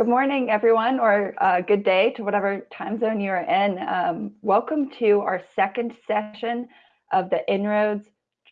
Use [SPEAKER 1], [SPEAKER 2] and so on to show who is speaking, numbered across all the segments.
[SPEAKER 1] Good morning, everyone, or uh, good day to whatever time zone you're in. Um, welcome to our second session of the En-ROADS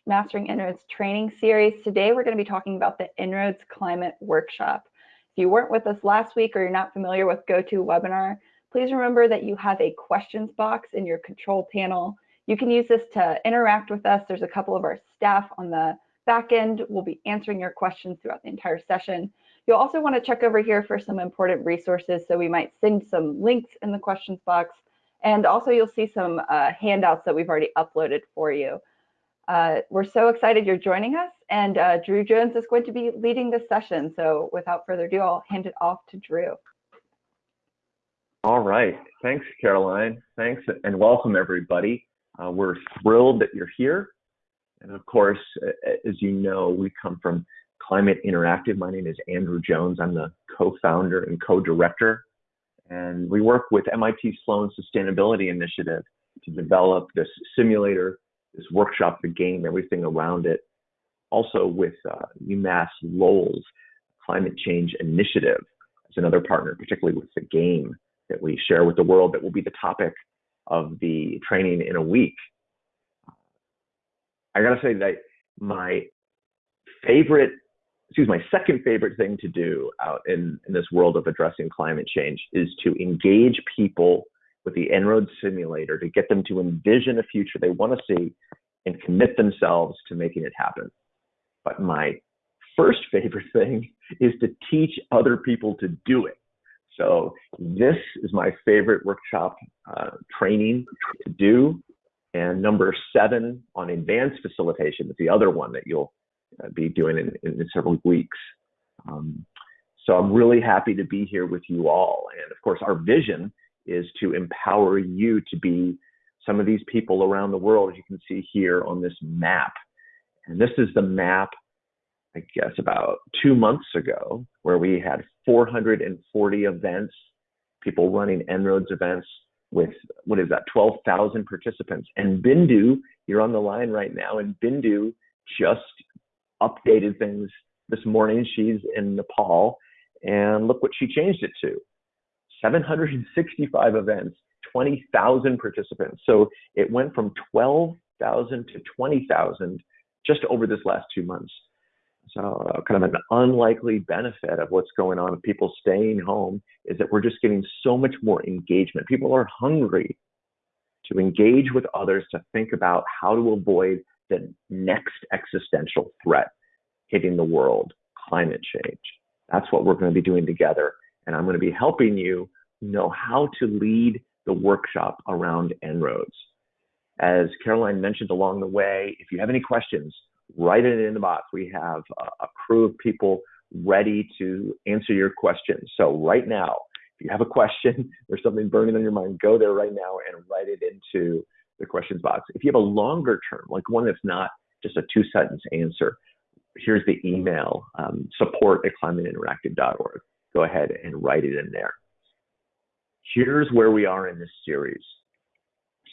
[SPEAKER 1] Mastering En-ROADS training series. Today, we're going to be talking about the En-ROADS Climate Workshop. If you weren't with us last week or you're not familiar with GoToWebinar, please remember that you have a questions box in your control panel. You can use this to interact with us. There's a couple of our staff on the back end. We'll be answering your questions throughout the entire session. You'll also want to check over here for some important resources. So we might send some links in the questions box. And also you'll see some uh, handouts that we've already uploaded for you. Uh, we're so excited you're joining us and uh, Drew Jones is going to be leading this session. So without further ado, I'll hand it off to Drew.
[SPEAKER 2] All right, thanks Caroline. Thanks and welcome everybody. Uh, we're thrilled that you're here. And of course, as you know, we come from Climate Interactive. My name is Andrew Jones. I'm the co-founder and co-director. And we work with MIT Sloan Sustainability Initiative to develop this simulator, this workshop, the game, everything around it. Also with uh, UMass Lowell's Climate Change Initiative as another partner, particularly with the game that we share with the world that will be the topic of the training in a week. I gotta say that my favorite excuse my second favorite thing to do out in, in this world of addressing climate change is to engage people with the En-ROADS simulator to get them to envision a future they want to see and commit themselves to making it happen. But my first favorite thing is to teach other people to do it. So this is my favorite workshop uh, training to do. And number seven on advanced facilitation is the other one that you'll be doing in, in several weeks. Um, so I'm really happy to be here with you all. And of course, our vision is to empower you to be some of these people around the world, as you can see here on this map. And this is the map, I guess, about two months ago, where we had 440 events, people running En-ROADS events with, what is that, 12,000 participants. And Bindu, you're on the line right now, and Bindu just updated things this morning. She's in Nepal, and look what she changed it to 765 events, 20,000 participants. So it went from 12,000 to 20,000 just over this last two months. So, uh, kind of an unlikely benefit of what's going on with people staying home is that we're just getting so much more engagement. People are hungry to engage with others to think about how to avoid the next existential threat hitting the world, climate change. That's what we're going to be doing together. And I'm going to be helping you know how to lead the workshop around En-ROADS. As Caroline mentioned along the way, if you have any questions, write it in the box. We have a, crew of people ready to answer your questions. So right now, if you have a question, or something burning on your mind, go there right now and write it into the questions box. If you have a longer term, like one that's not just a two sentence answer, here's the email um, support at climateinteractive.org. Go ahead and write it in there. Here's where we are in this series.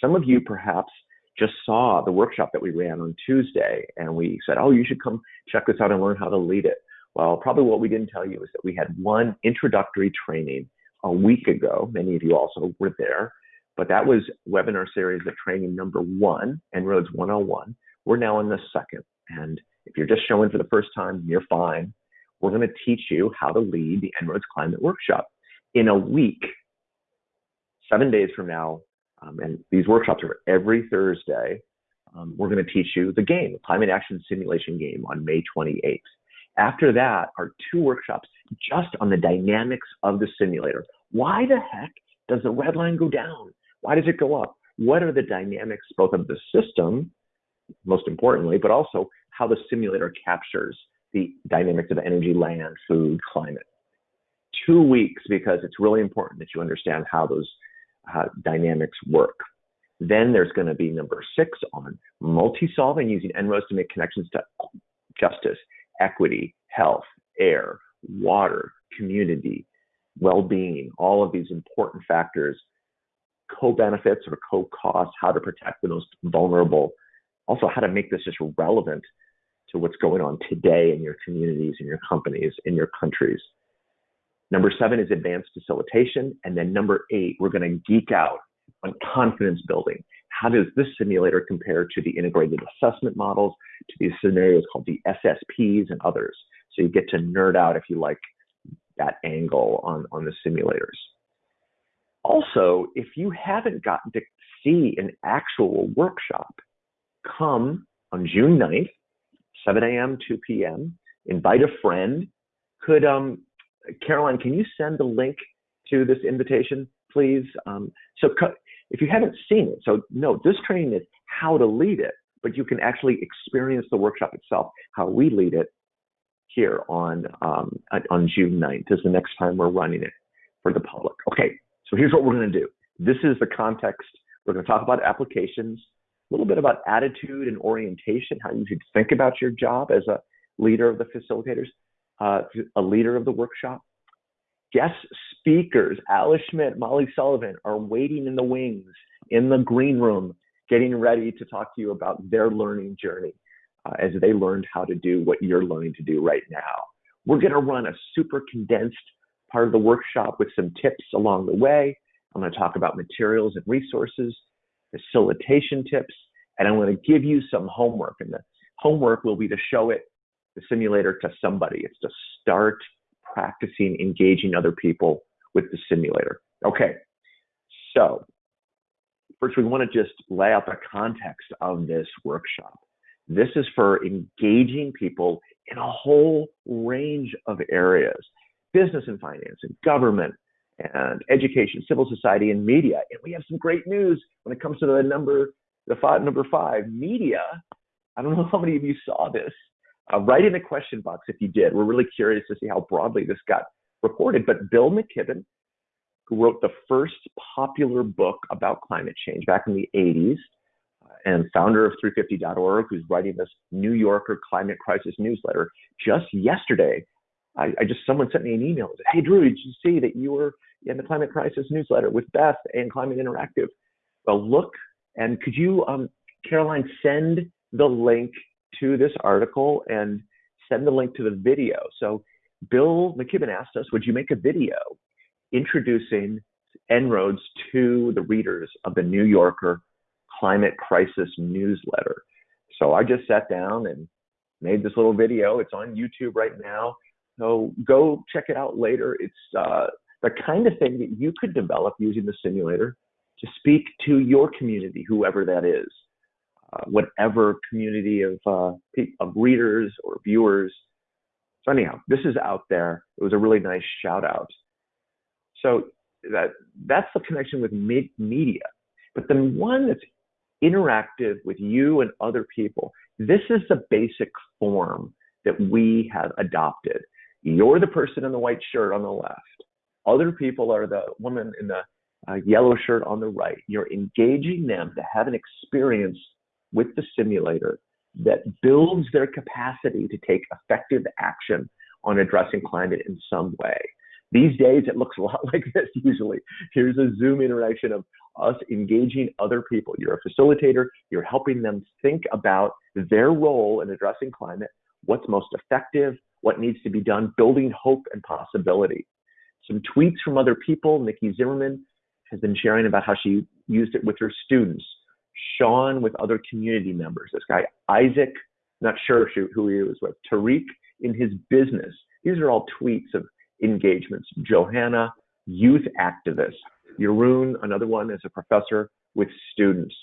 [SPEAKER 2] Some of you perhaps just saw the workshop that we ran on Tuesday and we said, oh, you should come check this out and learn how to lead it. Well, probably what we didn't tell you is that we had one introductory training a week ago. Many of you also were there but that was webinar series of training number one, En-ROADS 101. We're now in the second. And if you're just showing for the first time, you're fine. We're going to teach you how to lead the En-ROADS Climate Workshop. In a week, seven days from now, um, and these workshops are every Thursday, um, we're going to teach you the game, the Climate Action Simulation game on May 28th. After that are two workshops just on the dynamics of the simulator. Why the heck does the red line go down? Why does it go up? What are the dynamics both of the system, most importantly, but also how the simulator captures the dynamics of energy, land, food, climate. Two weeks because it's really important that you understand how those uh, dynamics work. Then there's going to be number six on multi-solving using En-ROADS to make connections to justice, equity, health, air, water, community, well-being, all of these important factors co-benefits or co-costs, how to protect the most vulnerable, also how to make this just relevant to what's going on today in your communities, in your companies, in your countries. Number seven is advanced facilitation. And then number eight, we're going to geek out on confidence building. How does this simulator compare to the integrated assessment models, to these scenarios called the SSPs and others? So you get to nerd out if you like that angle on, on the simulators. Also, if you haven't gotten to see an actual workshop, come on June 9th, 7 a.m., 2 p.m., invite a friend. Could, um, Caroline, can you send the link to this invitation, please? Um, so if you haven't seen it, so no, this training is how to lead it, but you can actually experience the workshop itself, how we lead it here on, um, on June 9th is the next time we're running it for the public. Okay, so here's what we're gonna do. This is the context. We're gonna talk about applications, a little bit about attitude and orientation, how you should think about your job as a leader of the facilitators, uh, a leader of the workshop. Guest speakers, Alice Schmidt, Molly Sullivan, are waiting in the wings, in the green room, getting ready to talk to you about their learning journey uh, as they learned how to do what you're learning to do right now. We're going to run a super condensed part of the workshop with some tips along the way. I'm going to talk about materials and resources facilitation tips, and I'm going to give you some homework. And the homework will be to show it, the simulator, to somebody. It's to start practicing engaging other people with the simulator. Okay, so first we want to just lay out the context of this workshop. This is for engaging people in a whole range of areas business and finance and government and education, civil society, and media. And we have some great news when it comes to the number, the five, number five, media. I don't know how many of you saw this. Uh, write in the question box if you did. We're really curious to see how broadly this got reported. But Bill McKibben, who wrote the first popular book about climate change back in the 80s, uh, and founder of 350.org, who's writing this New Yorker climate crisis newsletter, just yesterday I, I, just someone sent me an email. Said, hey Drew, did you see that you were in the climate crisis newsletter with Beth and Climate Interactive? Well, look, and could you, um, Caroline, send the link to this article and send the link to the video. So Bill McKibben asked us, would you make a video introducing En-ROADS to the readers of the New Yorker Climate Crisis newsletter? So I just sat down and made this little video. It's on YouTube right now. So go check it out later. It's uh, the kind of thing that you could develop using the simulator to speak to your community, whoever that is, uh, whatever community of, uh, of readers or viewers. So anyhow, this is out there. It was a really nice shout out. So that that's the connection with media. But then one that's interactive with you and other people. This is the basic form that we have adopted. You're the person in the white shirt on the left. Other people are the woman in the uh, yellow shirt on the right. You're engaging them to have an experience with the simulator that builds their capacity to take effective action on addressing climate in some way. These days, it looks a lot like this usually. Here's a Zoom interaction of us engaging other people. You're a facilitator, you're helping them think about their role in addressing climate, what's most effective, what needs to be done, building hope and possibility. Some tweets from other people. Nikki Zimmerman has been sharing about how she used it with her students. Sean with other community members. This guy, Isaac, not sure who he was with. Tariq in his business. These are all tweets of engagements. Johanna, youth activist. Jeroen, another one, is a professor with students.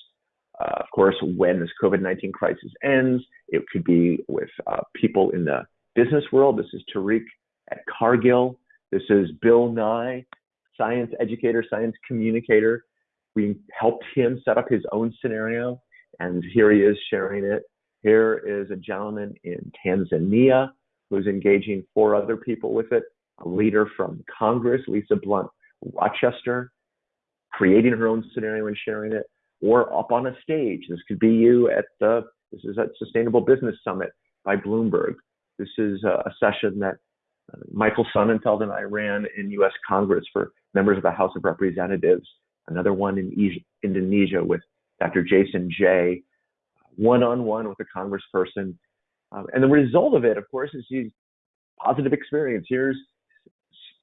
[SPEAKER 2] Uh, of course, when this COVID 19 crisis ends, it could be with uh, people in the business world. This is Tariq at Cargill. This is Bill Nye, science educator, science communicator. We helped him set up his own scenario, and here he is sharing it. Here is a gentleman in Tanzania who's engaging four other people with it. A leader from Congress, Lisa Blunt Rochester, creating her own scenario and sharing it, or up on a stage. This could be you at the this is at Sustainable Business Summit by Bloomberg. This is a session that uh, Michael Sonnenfeld and I ran in U.S. Congress for members of the House of Representatives. Another one in Indonesia with Dr. Jason Jay, one-on-one with a congressperson. Um, and the result of it, of course, is these positive experience. Here's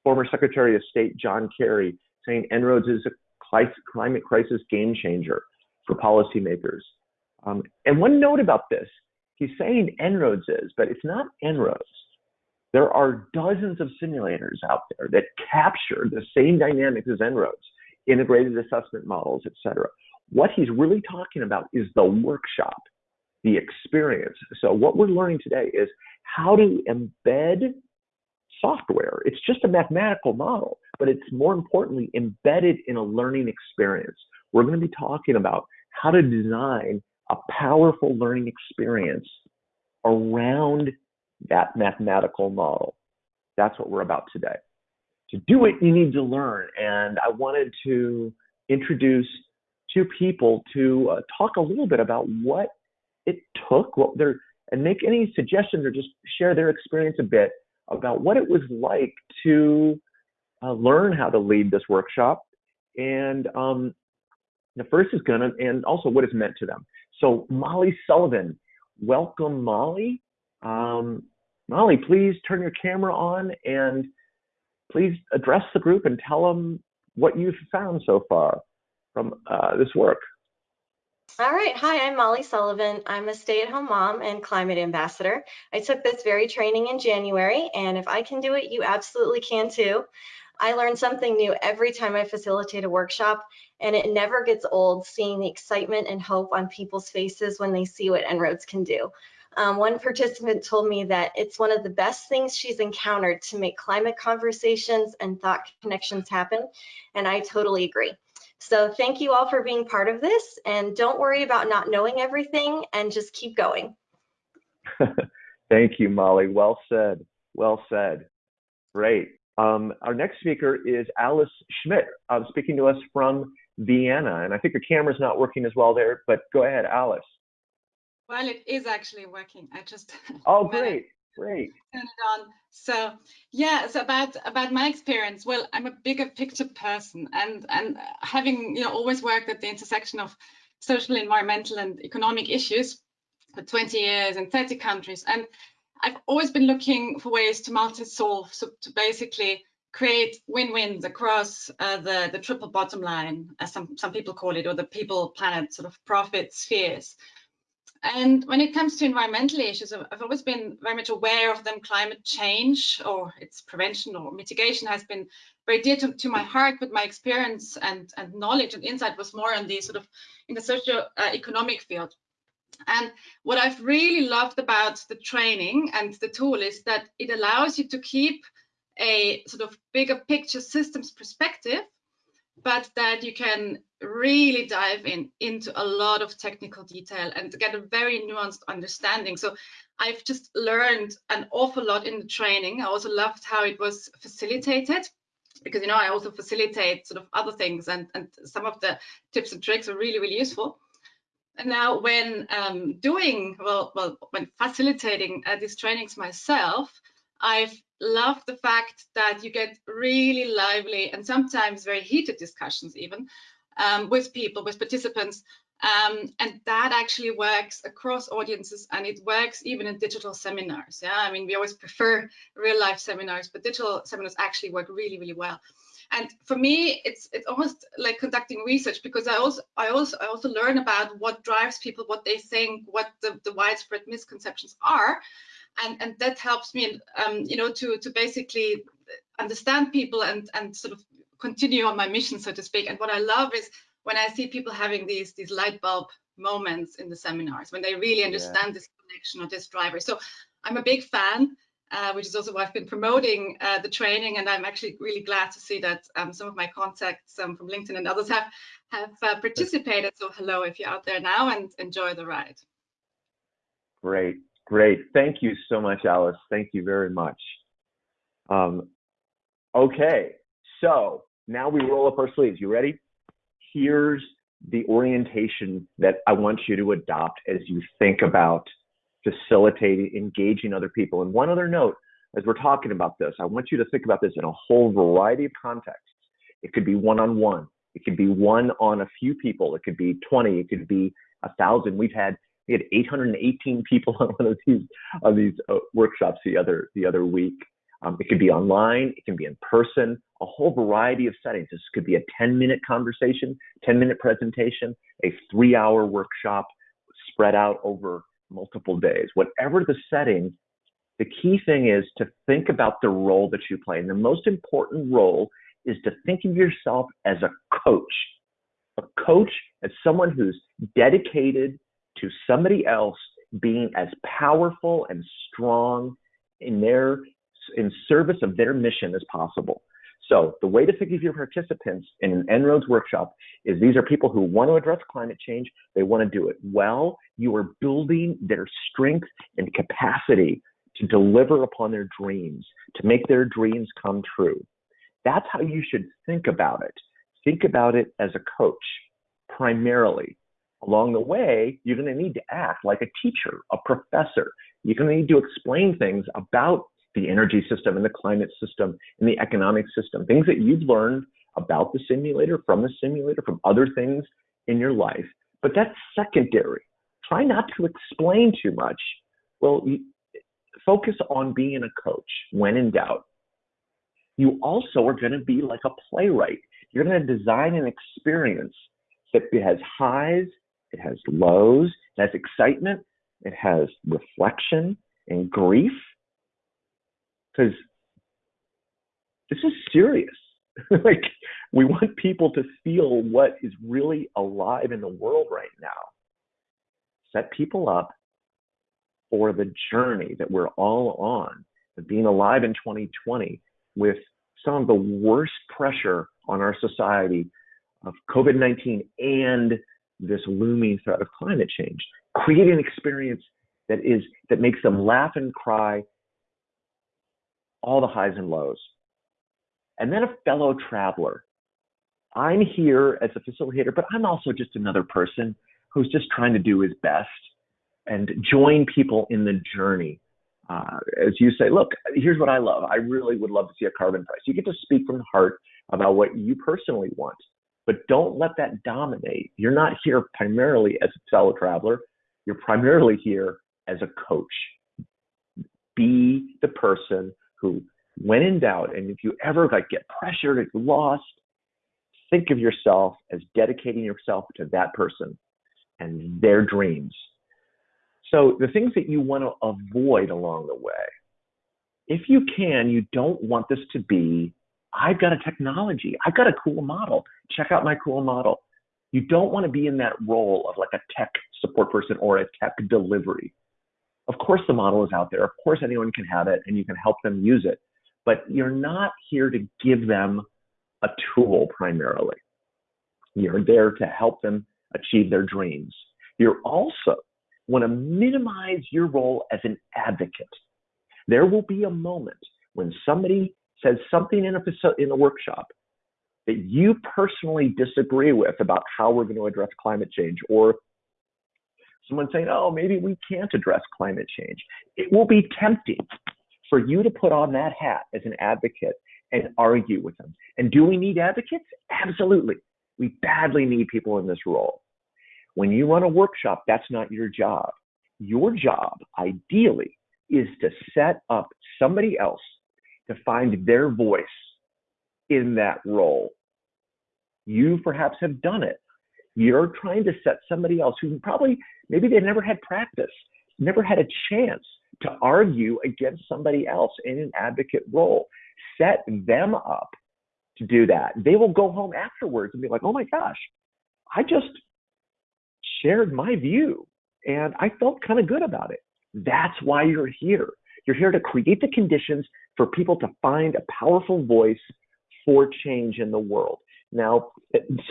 [SPEAKER 2] former Secretary of State John Kerry saying En-ROADS is a climate crisis game changer for policymakers. Um, and one note about this, he's saying En-ROADS is, but it's not En-ROADS. There are dozens of simulators out there that capture the same dynamics as En-ROADS, integrated assessment models, et cetera. What he's really talking about is the workshop, the experience. So what we're learning today is how to embed software. It's just a mathematical model, but it's more importantly embedded in a learning experience. We're going to be talking about how to design a powerful learning experience around that mathematical model. That's what we're about today. To do it, you need to learn. And I wanted to introduce two people to uh, talk a little bit about what it took, what their, and make any suggestions or just share their experience a bit about what it was like to uh, learn how to lead this workshop. And um, the first is gonna, and also what it's meant to them. So Molly Sullivan, welcome Molly. Um, Molly, please turn your camera on and please address the group and tell them what you've found so far from uh, this work.
[SPEAKER 3] All right. Hi, I'm Molly Sullivan. I'm a stay-at-home mom and climate ambassador. I took this very training in January, and if I can do it, you absolutely can too. I learn something new every time I facilitate a workshop, and it never gets old seeing the excitement and hope on people's faces when they see what En-ROADS can do. Um, one participant told me that it's one of the best things she's encountered to make climate conversations and thought connections happen, and I totally agree. So thank you all for being part of this, and don't worry about not knowing everything, and just keep going.
[SPEAKER 2] thank you, Molly. Well said. Well said. Great. Um, our next speaker is Alice Schmidt, uh, speaking to us from Vienna, and I think the camera's not working as well there, but go ahead, Alice.
[SPEAKER 4] Well, it is actually working. I just
[SPEAKER 2] oh great, great.
[SPEAKER 4] Turn it on. So yeah, so about about my experience. Well, I'm a bigger picture person, and and having you know always worked at the intersection of social, environmental, and economic issues for 20 years in 30 countries, and I've always been looking for ways to multi-solve, so to basically create win-wins across uh, the the triple bottom line, as some some people call it, or the people, planet, sort of profit spheres. And when it comes to environmental issues, I've always been very much aware of them. Climate change or its prevention or mitigation has been very dear to, to my heart, but my experience and, and knowledge and insight was more on the sort of in the socio-economic uh, field. And what I've really loved about the training and the tool is that it allows you to keep a sort of bigger picture systems perspective but that you can really dive in into a lot of technical detail and get a very nuanced understanding. So I've just learned an awful lot in the training. I also loved how it was facilitated because you know I also facilitate sort of other things and and some of the tips and tricks are really really useful. Now when um, doing well well when facilitating uh, these trainings myself, I've loved the fact that you get really lively and sometimes very heated discussions even um, with people, with participants. Um, and that actually works across audiences and it works even in digital seminars. Yeah, I mean, we always prefer real life seminars, but digital seminars actually work really, really well. And for me, it's it's almost like conducting research because I also I also I also learn about what drives people, what they think, what the, the widespread misconceptions are, and and that helps me um, you know to to basically understand people and and sort of continue on my mission so to speak. And what i love is when i see people having these these light bulb moments in the seminars when they really understand yeah. this connection or this driver. So i'm a big fan uh, which is also why I've been promoting uh, the training, and I'm actually really glad to see that um, some of my contacts um, from LinkedIn and others have have uh, participated. So hello if you're out there now, and enjoy the ride.
[SPEAKER 2] Great, Great. Thank you so much, Alice. Thank you very much. Um, okay, so now we roll up our sleeves. You ready? Here's the orientation that I want you to adopt as you think about facilitating, engaging other people. And one other note, as we're talking about this, I want you to think about this in a whole variety of contexts. It could be one-on-one. It could be one on a few people. It could be 20. It could be a thousand. We've had we had 818 people on one of these on these uh, workshops the other the other week. Um, it could be online, it can be in person, a whole variety of settings. This could be a 10 minute conversation, 10 minute presentation, a three hour workshop spread out over multiple days. Whatever the setting, the key thing is to think about the role that you play. And the most important role is to think of yourself as a coach. A coach as someone who's dedicated to somebody else being as powerful and strong in their in service of their mission as possible. So the way to think of your participants in an En-ROADS workshop is these are people who want to address climate change. They want to do it well. You are building their strength and capacity to deliver upon their dreams, to make their dreams come true. That's how you should think about it. Think about it as a coach, primarily. Along the way, you're going to need to act like a teacher, a professor. You're going to need to explain things about the energy system and the climate system and the economic system, things that you've learned about the simulator, from the simulator, from other things in your life. But that's secondary. Try not to explain too much. Well, focus on being a coach when in doubt. You also are going to be like a playwright. You're going to design an experience that has highs, it has lows, it has excitement, it has reflection and grief because this is serious. like we want people to feel what is really alive in the world right now. Set people up for the journey that we're all on, of being alive in 2020 with some of the worst pressure on our society of COVID 19 and this looming threat of climate change. Create an experience that is that makes them laugh and cry all the highs and lows. And then a fellow traveler. I'm here as a facilitator, but I'm also just another person who's just trying to do his best and join people in the journey. Uh, as you say, look, here's what I love. I really would love to see a carbon price. You get to speak from the heart about what you personally want, but don't let that dominate. You're not here primarily as a fellow traveler. You're primarily here as a coach. Be the person who, when in doubt, and if you ever like get pressured or lost, think of yourself as dedicating yourself to that person and their dreams. So the things that you want to avoid along the way, if you can, you don't want this to be, I've got a technology, I've got a cool model, check out my cool model. You don't want to be in that role of like a tech support person or a tech delivery. Of course, the model is out there. Of course, anyone can have it and you can help them use it. But you're not here to give them a tool primarily. You're there to help them achieve their dreams. You're also want to minimize your role as an advocate. There will be a moment when somebody says something in a, in a workshop that you personally disagree with about how we're going to address climate change or someone saying, oh, maybe we can't address climate change. It will be tempting for you to put on that hat as an advocate and argue with them. And do we need advocates? Absolutely. We badly need people in this role. When you run a workshop, that's not your job. Your job, ideally, is to set up somebody else to find their voice in that role. You perhaps have done it. You're trying to set somebody else who probably, maybe they never had practice, never had a chance to argue against somebody else in an advocate role. Set them up to do that. They will go home afterwards and be like, oh my gosh, I just shared my view and I felt kind of good about it. That's why you're here. You're here to create the conditions for people to find a powerful voice for change in the world. Now,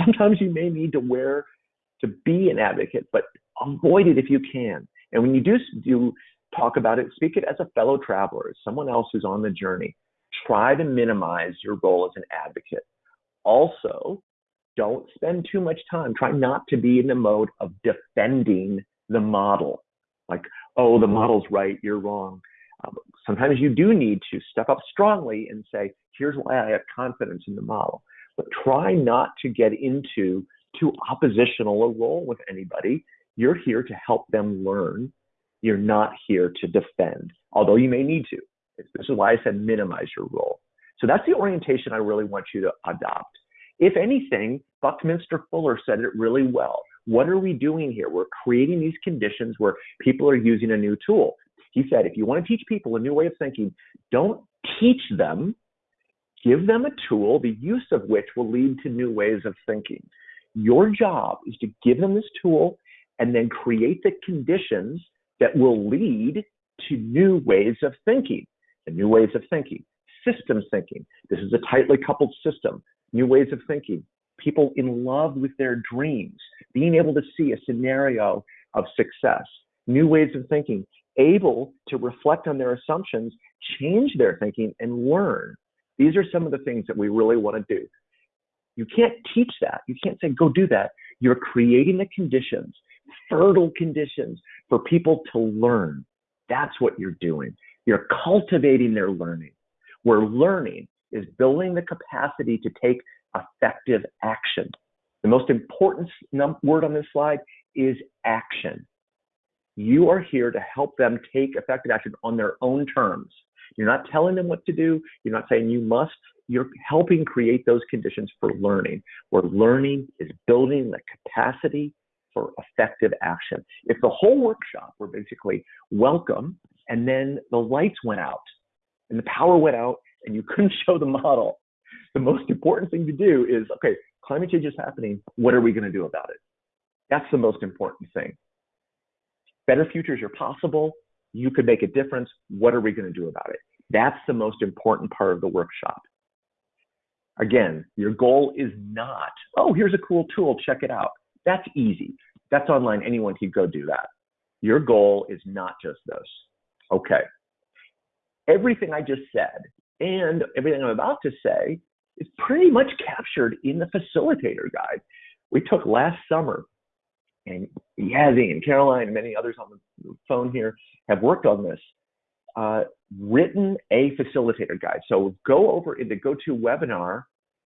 [SPEAKER 2] sometimes you may need to wear to be an advocate, but avoid it if you can. And when you do, do talk about it, speak it as a fellow traveler, as someone else who's on the journey. Try to minimize your role as an advocate. Also, don't spend too much time. Try not to be in the mode of defending the model. Like, oh, the model's right, you're wrong. Um, sometimes you do need to step up strongly and say, here's why I have confidence in the model but try not to get into too oppositional a role with anybody. You're here to help them learn. You're not here to defend, although you may need to. This is why I said minimize your role. So that's the orientation I really want you to adopt. If anything, Buckminster Fuller said it really well. What are we doing here? We're creating these conditions where people are using a new tool. He said, if you want to teach people a new way of thinking, don't teach them, give them a tool, the use of which will lead to new ways of thinking. Your job is to give them this tool and then create the conditions that will lead to new ways of thinking. And new ways of thinking, systems thinking. This is a tightly coupled system. New ways of thinking. People in love with their dreams, being able to see a scenario of success. New ways of thinking, able to reflect on their assumptions, change their thinking, and learn. These are some of the things that we really want to do. You can't teach that. You can't say, go do that. You're creating the conditions, fertile conditions for people to learn. That's what you're doing. You're cultivating their learning. Where learning is building the capacity to take effective action. The most important word on this slide is action. You are here to help them take effective action on their own terms. You're not telling them what to do. You're not saying you must. You're helping create those conditions for learning, where learning is building the capacity for effective action. If the whole workshop were basically welcome and then the lights went out and the power went out and you couldn't show the model, the most important thing to do is okay, climate change is happening. What are we going to do about it? That's the most important thing. Better futures are possible. You could make a difference. What are we going to do about it? That's the most important part of the workshop. Again, your goal is not, oh, here's a cool tool, check it out. That's easy. That's online. Anyone can go do that. Your goal is not just this. Okay. Everything I just said and everything I'm about to say is pretty much captured in the facilitator guide we took last summer. And Yazzie and Caroline and many others on the phone here have worked on this, uh, written a facilitator guide. So go over into GoToWebinar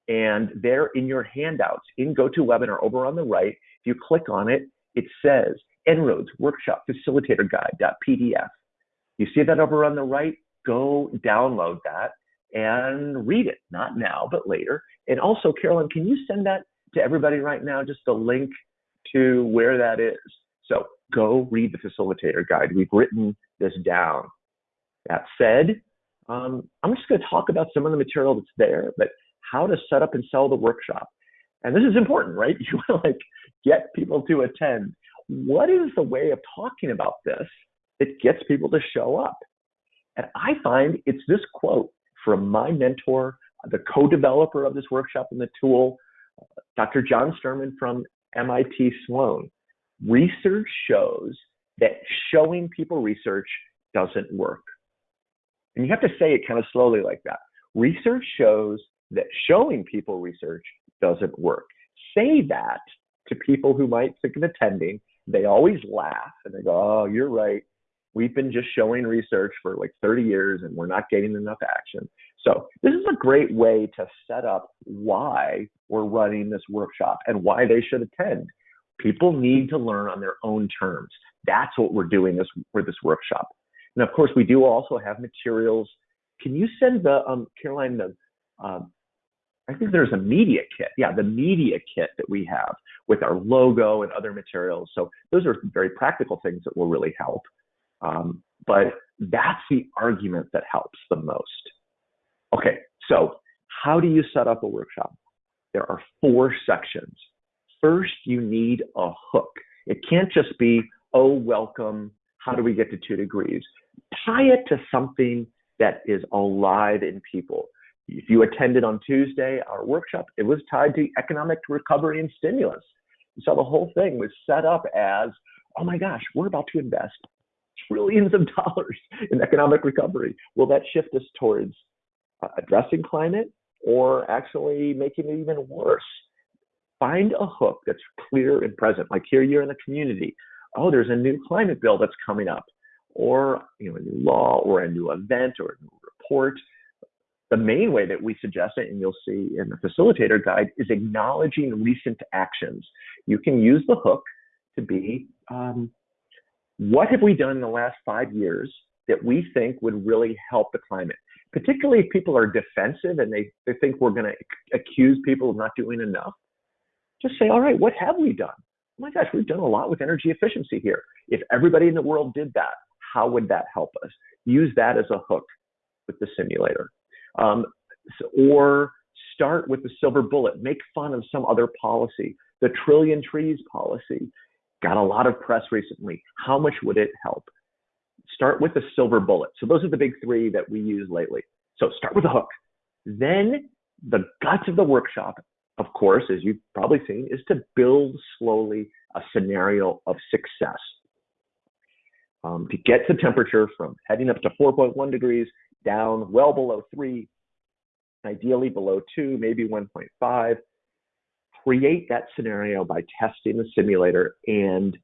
[SPEAKER 2] and there in your handouts in GoToWebinar over on the right, if you click on it, it says En-ROADS Workshop Facilitator Guide.pdf. You see that over on the right? Go download that and read it, not now, but later. And also, Caroline, can you send that to everybody right now, just a link to where that is? So go read the facilitator guide. We've written this down. That said, um, I'm just going to talk about some of the material that's there, but how to set up and sell the workshop. And this is important, right? You want to like get people to attend. What is the way of talking about this that gets people to show up? And I find it's this quote from my mentor, the co-developer of this workshop and the tool, Dr. John Sterman from MIT Sloan. Research shows that showing people research doesn't work. And you have to say it kind of slowly like that. Research shows that showing people research doesn't work. Say that to people who might think of attending. They always laugh and they go, Oh, you're right. We've been just showing research for like 30 years and we're not getting enough action. So, this is a great way to set up why we're running this workshop and why they should attend. People need to learn on their own terms. That's what we're doing this for this workshop. And of course, we do also have materials. Can you send the um, Caroline the um, I think there's a media kit. Yeah, the media kit that we have with our logo and other materials. So those are very practical things that will really help. Um, but that's the argument that helps the most. Okay, so how do you set up a workshop? There are four sections. First, you need a hook. It can't just be, oh, welcome, how do we get to two degrees? Tie it to something that is alive in people. If you attended on Tuesday our workshop, it was tied to economic recovery and stimulus. So the whole thing was set up as, oh my gosh, we're about to invest trillions of dollars in economic recovery. Will that shift us towards addressing climate or actually making it even worse? Find a hook that's clear and present. Like here, you're in the community. Oh, there's a new climate bill that's coming up, or you know, a new law, or a new event, or a new report the main way that we suggest it, and you'll see in the facilitator guide, is acknowledging recent actions. You can use the hook to be um, what have we done in the last five years that we think would really help the climate. Particularly if people are defensive and they, they think we're going to accuse people of not doing enough. Just say, all right, what have we done? Oh my gosh, we've done a lot with energy efficiency here. If everybody in the world did that, how would that help us? Use that as a hook with the simulator. Um, or start with the silver bullet, make fun of some other policy. The trillion trees policy got a lot of press recently. How much would it help? Start with the silver bullet. So those are the big three that we use lately. So start with a hook. Then the guts of the workshop, of course, as you've probably seen, is to build slowly a scenario of success. Um, to get the temperature from heading up to 4.1 degrees down well below three, ideally below two, maybe 1.5. Create that scenario by testing the simulator and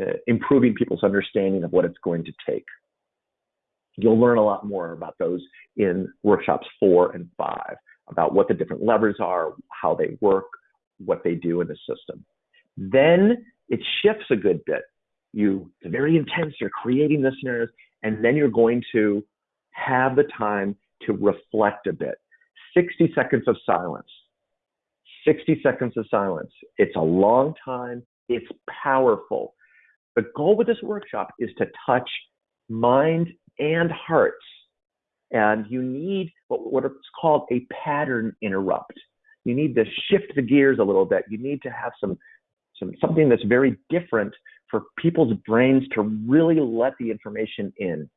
[SPEAKER 2] uh, improving people's understanding of what it's going to take. You'll learn a lot more about those in workshops four and five, about what the different levers are, how they work, what they do in the system. Then it shifts a good bit. You, it's very intense, you're creating the scenarios, and then you're going to have the time to reflect a bit. 60 seconds of silence. 60 seconds of silence. It's a long time. It's powerful. The goal with this workshop is to touch mind and hearts. And you need what, what it's called a pattern interrupt. You need to shift the gears a little bit. You need to have some, some something that's very different for people's brains to really let the information in.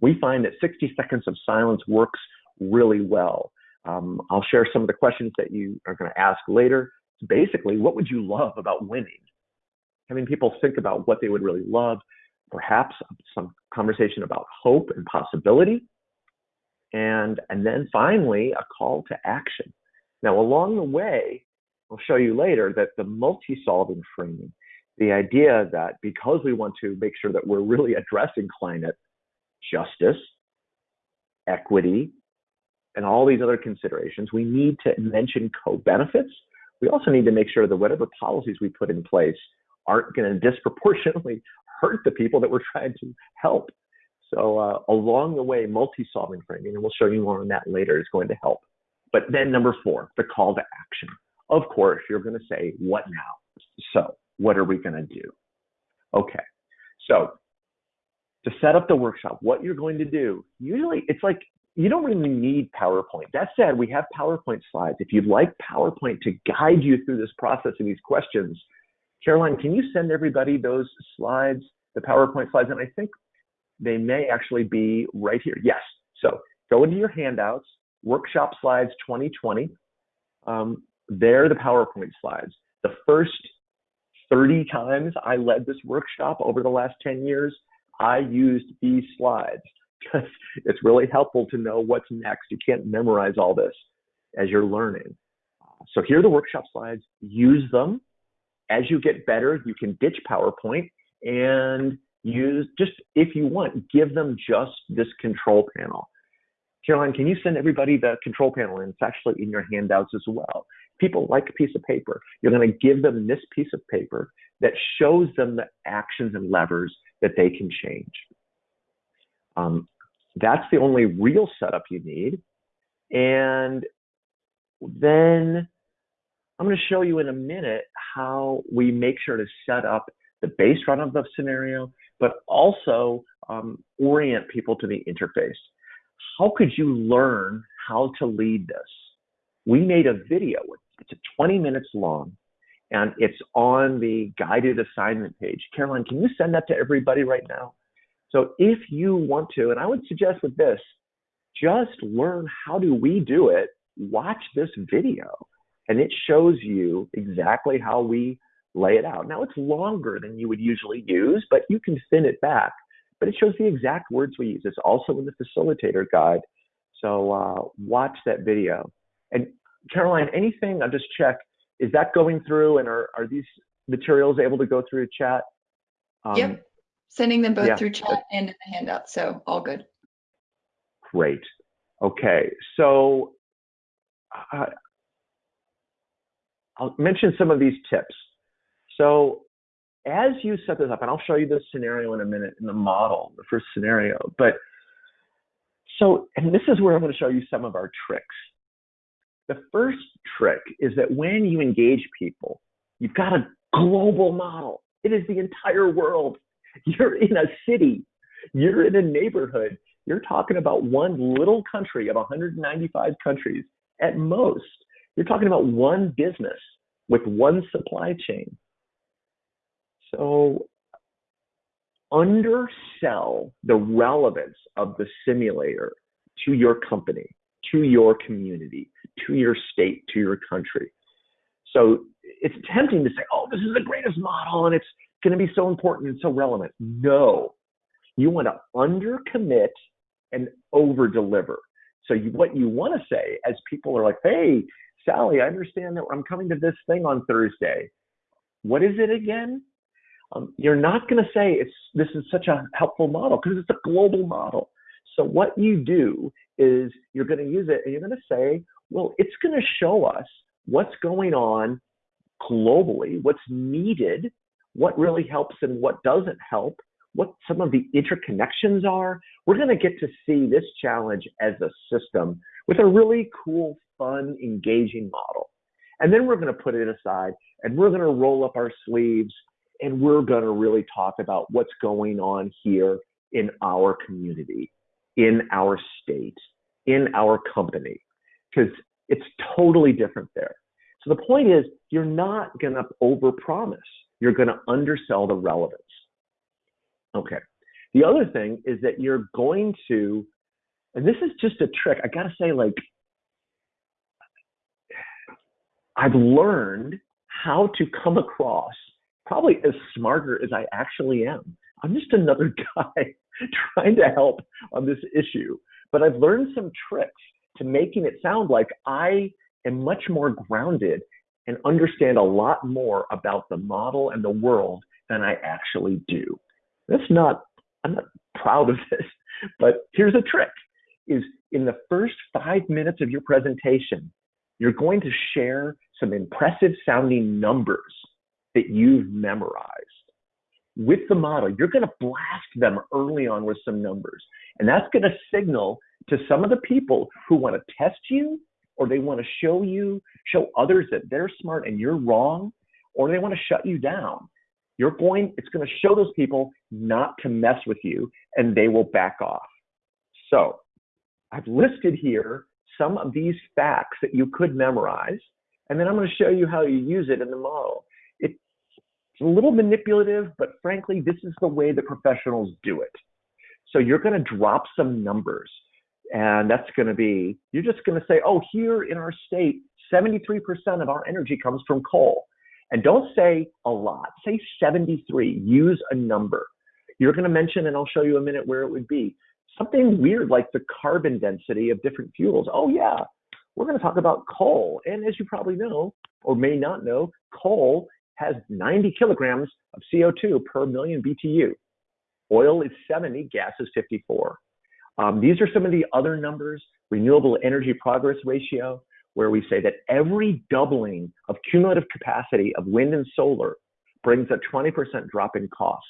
[SPEAKER 2] We find that 60 seconds of silence works really well. Um, I'll share some of the questions that you are going to ask later. Basically, what would you love about winning? Having people think about what they would really love, perhaps some conversation about hope and possibility, and, and then finally, a call to action. Now, along the way, I'll show you later that the multi-solving framing, the idea that because we want to make sure that we're really addressing climate justice, equity, and all these other considerations, we need to mention co-benefits. We also need to make sure that whatever policies we put in place aren't going to disproportionately hurt the people that we're trying to help. So uh, along the way, multi-solving framing, and we'll show you more on that later, is going to help. But then number four, the call to action. Of course, you're going to say, what now? So what are we going to do? Okay, so to set up the workshop, what you're going to do, usually it's like you don't really need PowerPoint. That said, we have PowerPoint slides. If you'd like PowerPoint to guide you through this process and these questions, Caroline, can you send everybody those slides, the PowerPoint slides? And I think they may actually be right here. Yes. So go into your handouts, workshop slides 2020. Um, they're the PowerPoint slides. The first 30 times I led this workshop over the last 10 years, I used these slides because it's really helpful to know what's next. You can't memorize all this as you're learning. So here are the workshop slides. Use them. As you get better, you can ditch PowerPoint and use just if you want, give them just this control panel. Caroline, can you send everybody the control panel? And it's actually in your handouts as well. People like a piece of paper. You're going to give them this piece of paper that shows them the actions and levers that they can change. Um, that's the only real setup you need. And then I'm going to show you in a minute how we make sure to set up the base run of the scenario, but also um, orient people to the interface. How could you learn how to lead this? We made a video, it's 20 minutes long, and it's on the guided assignment page. Caroline, can you send that to everybody right now? So if you want to, and I would suggest with this, just learn how do we do it, watch this video, and it shows you exactly how we lay it out. Now it's longer than you would usually use, but you can thin it back. But it shows the exact words we use. It's also in the facilitator guide. So uh, watch that video. And Caroline, anything, I'll just check, is that going through and are, are these materials able to go through chat?
[SPEAKER 5] Um, yep sending them both
[SPEAKER 2] Yeah.
[SPEAKER 5] through chat and in the handout, so all good.
[SPEAKER 2] Great. Okay, so uh, I'll mention some of these tips. So as you set this up, and I'll show you this scenario in a minute in the model, the first scenario, but so, and this is where I'm going to show you some of our tricks. The first trick is that when you engage people, you've got a global model. It is the entire world. You're in a city, you're in a neighborhood, you're talking about one little country of 195 countries at most. You're talking about one business with one supply chain. So undersell the relevance of the simulator to your company, to your community, to your state, to your country. So it's tempting to say, oh, this is the greatest model and it's going to be so important and so relevant. No, you want to undercommit and over deliver. So you, what you want to say as people are like, hey, Sally, I understand that I'm coming to this thing on Thursday. What is it again? Um, you're not going to say it's this is such a helpful model because it's a global model. So what you do is you're going to use it and you're going to say, well, it's going to show us what's going on globally, what's needed, what really helps and what doesn't help, what some of the interconnections are. We're going to get to see this challenge as a system with a really cool, fun, engaging model. And then we're going to put it aside and we're going to roll up our sleeves and we're going to really talk about what's going on here in our community, in our state, in our company, because it's totally different there. So the point is, you're not going to overpromise. You're going to undersell the relevance. Okay. The other thing is that you're going to, and this is just a trick. I got to say, like, I've learned how to come across probably as smarter as I actually am. I'm just another guy trying to help on this issue. But I've learned some tricks to making it sound like I am much more grounded and understand a lot more about the model and the world than I actually do. That's not, I'm not proud of this, but here's a trick is in the first five minutes of your presentation, you're going to share some impressive sounding numbers that you've memorized. With the model, you're going to blast them early on with some numbers. And that's going to signal to some of the people who want to test you or they want to show you, show others that they're smart and you're wrong, or they want to shut you down. You're going, it's going to show those people not to mess with you and they will back off. So I've listed here some of these facts that you could memorize, and then I'm going to show you how you use it in the model. It's a little manipulative, but frankly, this is the way the professionals do it. So you're going to drop some numbers. And that's going to be, you're just going to say, oh, here in our state, 73% of our energy comes from coal. And don't say a lot, say 73, use a number. You're going to mention, and I'll show you a minute where it would be, something weird like the carbon density of different fuels. Oh, yeah, we're going to talk about coal. And as you probably know, or may not know, coal has 90 kilograms of CO2 per million BTU. Oil is 70, gas is 54. Um, these are some of the other numbers, renewable energy progress ratio, where we say that every doubling of cumulative capacity of wind and solar brings a 20% drop in costs.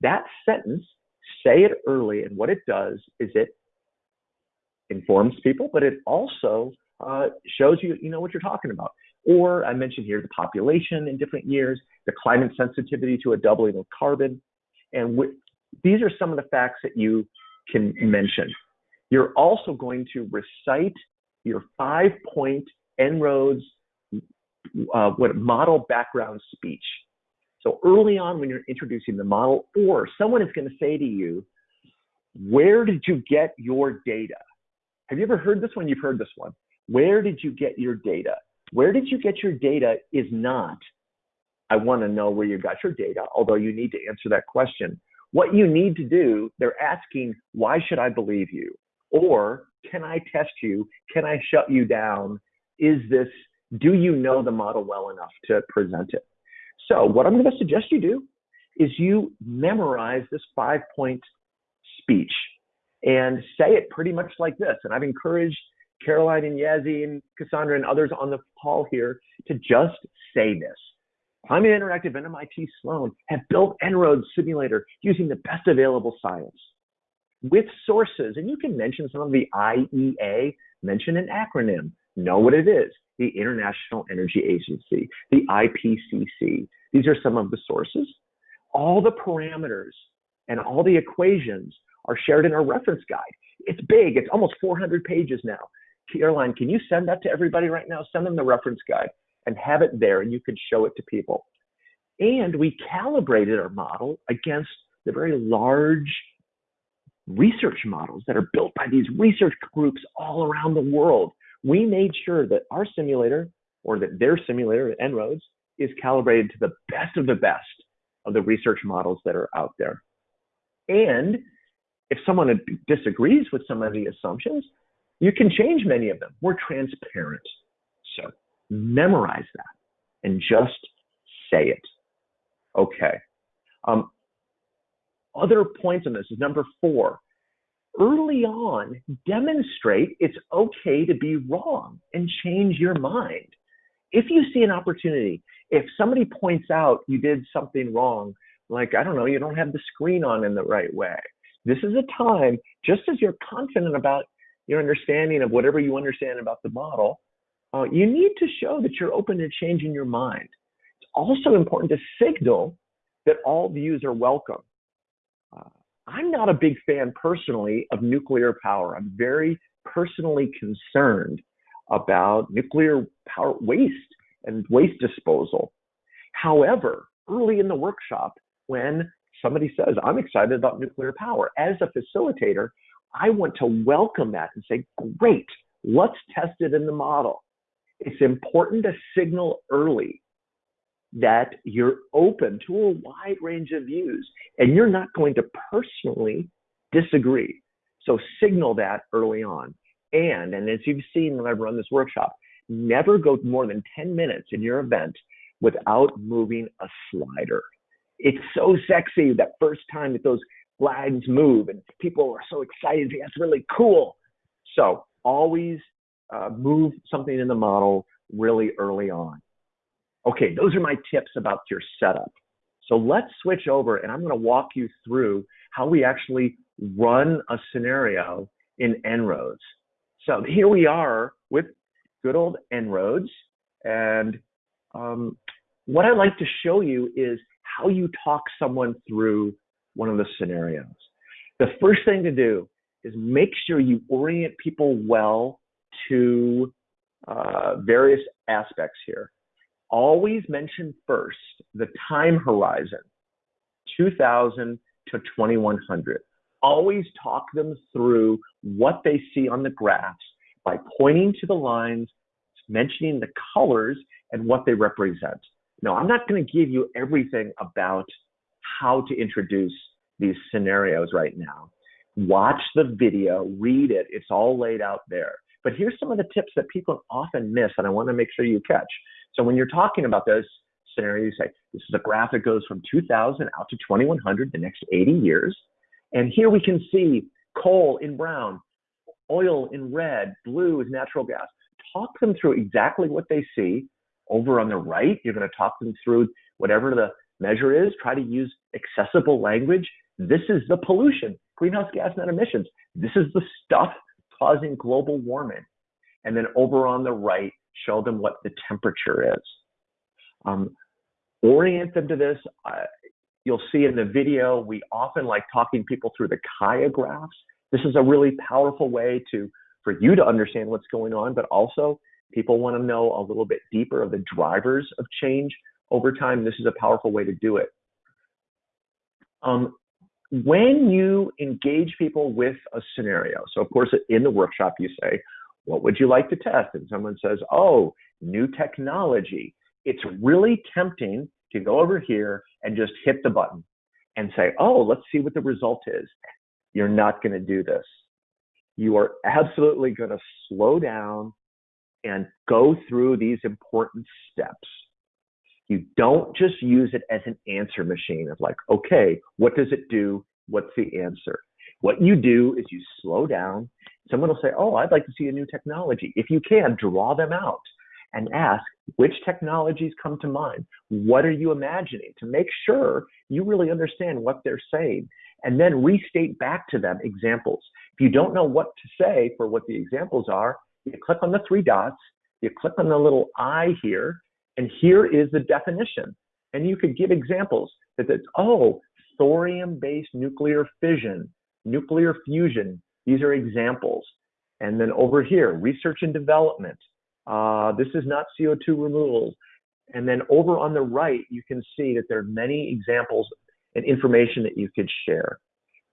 [SPEAKER 2] That sentence, say it early, and what it does is it informs people, but it also uh, shows you, you know what you're talking about. Or I mentioned here the population in different years, the climate sensitivity to a doubling of carbon. And these are some of the facts that you can mention. You're also going to recite your five point En-ROADS uh, what model background speech. So early on when you're introducing the model, or someone is going to say to you, where did you get your data? Have you ever heard this one? You've heard this one. Where did you get your data? Where did you get your data is not, I want to know where you got your data, although you need to answer that question. What you need to do, they're asking, why should I believe you? Or can I test you? Can I shut you down? Is this, do you know the model well enough to present it? So what I'm going to suggest you do is you memorize this five point speech and say it pretty much like this. And I've encouraged Caroline and Yazzie and Cassandra and others on the call here to just say this. Climate Interactive and MIT Sloan have built En-ROADS simulator using the best available science with sources. And you can mention some of the IEA, mention an acronym, know what it is, the International Energy Agency, the IPCC. These are some of the sources. All the parameters and all the equations are shared in our reference guide. It's big, it's almost 400 pages now. Caroline, can you send that to everybody right now? Send them the reference guide and have it there and you can show it to people. And we calibrated our model against the very large research models that are built by these research groups all around the world. We made sure that our simulator or that their simulator, En-ROADS, is calibrated to the best of the best of the research models that are out there. And if someone disagrees with some of the assumptions, you can change many of them. We're transparent. So memorize that and just say it. Okay. Um, other points on this is number four. Early on, demonstrate it's okay to be wrong and change your mind. If you see an opportunity, if somebody points out you did something wrong, like, I don't know, you don't have the screen on in the right way, this is a time, just as you're confident about your understanding of whatever you understand about the model, uh, you need to show that you're open to changing your mind. It's also important to signal that all views are welcome. Uh, I'm not a big fan personally of nuclear power. I'm very personally concerned about nuclear power waste and waste disposal. However, early in the workshop, when somebody says, I'm excited about nuclear power, as a facilitator, I want to welcome that and say, great, let's test it in the model. It's important to signal early that you're open to a wide range of views and you're not going to personally disagree. So signal that early on. And, and as you've seen when I've run this workshop, never go more than 10 minutes in your event without moving a slider. It's so sexy that first time that those flags move and people are so excited. That's really cool. So always uh, move something in the model really early on. Okay, those are my tips about your setup. So let's switch over and I'm going to walk you through how we actually run a scenario in En-ROADS. So here we are with good old En-ROADS. And um, what I'd like to show you is how you talk someone through one of the scenarios. The first thing to do is make sure you orient people well to uh, various aspects here. Always mention first the time horizon, 2000 to 2100. Always talk them through what they see on the graphs by pointing to the lines, mentioning the colors and what they represent. Now, I'm not going to give you everything about how to introduce these scenarios right now. Watch the video, read it, it's all laid out there. But here's some of the tips that people often miss, and I want to make sure you catch. So when you're talking about those scenarios, you say, this is a graph that goes from 2000 out to 2100, the next 80 years. And here we can see coal in brown, oil in red, blue is natural gas. Talk them through exactly what they see. Over on the right, you're going to talk them through whatever the measure is. Try to use accessible language. This is the pollution, greenhouse gas net emissions. This is the stuff causing global warming. And then over on the right, show them what the temperature is. Um, orient them to this. Uh, you'll see in the video, we often like talking people through the Kaya graphs. This is a really powerful way to for you to understand what's going on, but also people want to know a little bit deeper of the drivers of change over time. This is a powerful way to do it. Um, when you engage people with a scenario, so of course in the workshop you say, what would you like to test? And someone says, oh, new technology. It's really tempting to go over here and just hit the button and say, oh, let's see what the result is. You're not going to do this. You are absolutely going to slow down and go through these important steps. You don't just use it as an answer machine of like, okay, what does it do? What's the answer? What you do is you slow down. Someone will say, oh, I'd like to see a new technology. If you can, draw them out and ask which technologies come to mind. What are you imagining to make sure you really understand what they're saying and then restate back to them examples. If you don't know what to say for what the examples are, you click on the three dots, you click on the little I here, and here is the definition. And you could give examples that it's, oh, thorium-based nuclear fission, nuclear fusion. These are examples. And then over here, research and development. Uh, this is not CO2 removal. And then over on the right, you can see that there are many examples and information that you could share.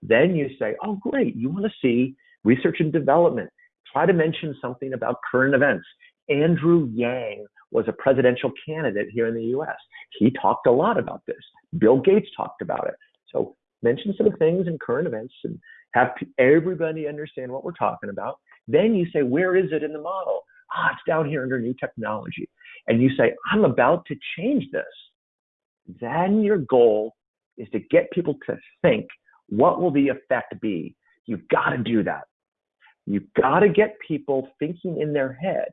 [SPEAKER 2] Then you say, oh, great, you want to see research and development. Try to mention something about current events. Andrew Yang was a presidential candidate here in the US. He talked a lot about this. Bill Gates talked about it. So mention some things in current events and have everybody understand what we're talking about. Then you say, where is it in the model? Ah, it's down here under new technology. And you say, I'm about to change this. Then your goal is to get people to think, what will the effect be? You've got to do that. You've got to get people thinking in their head.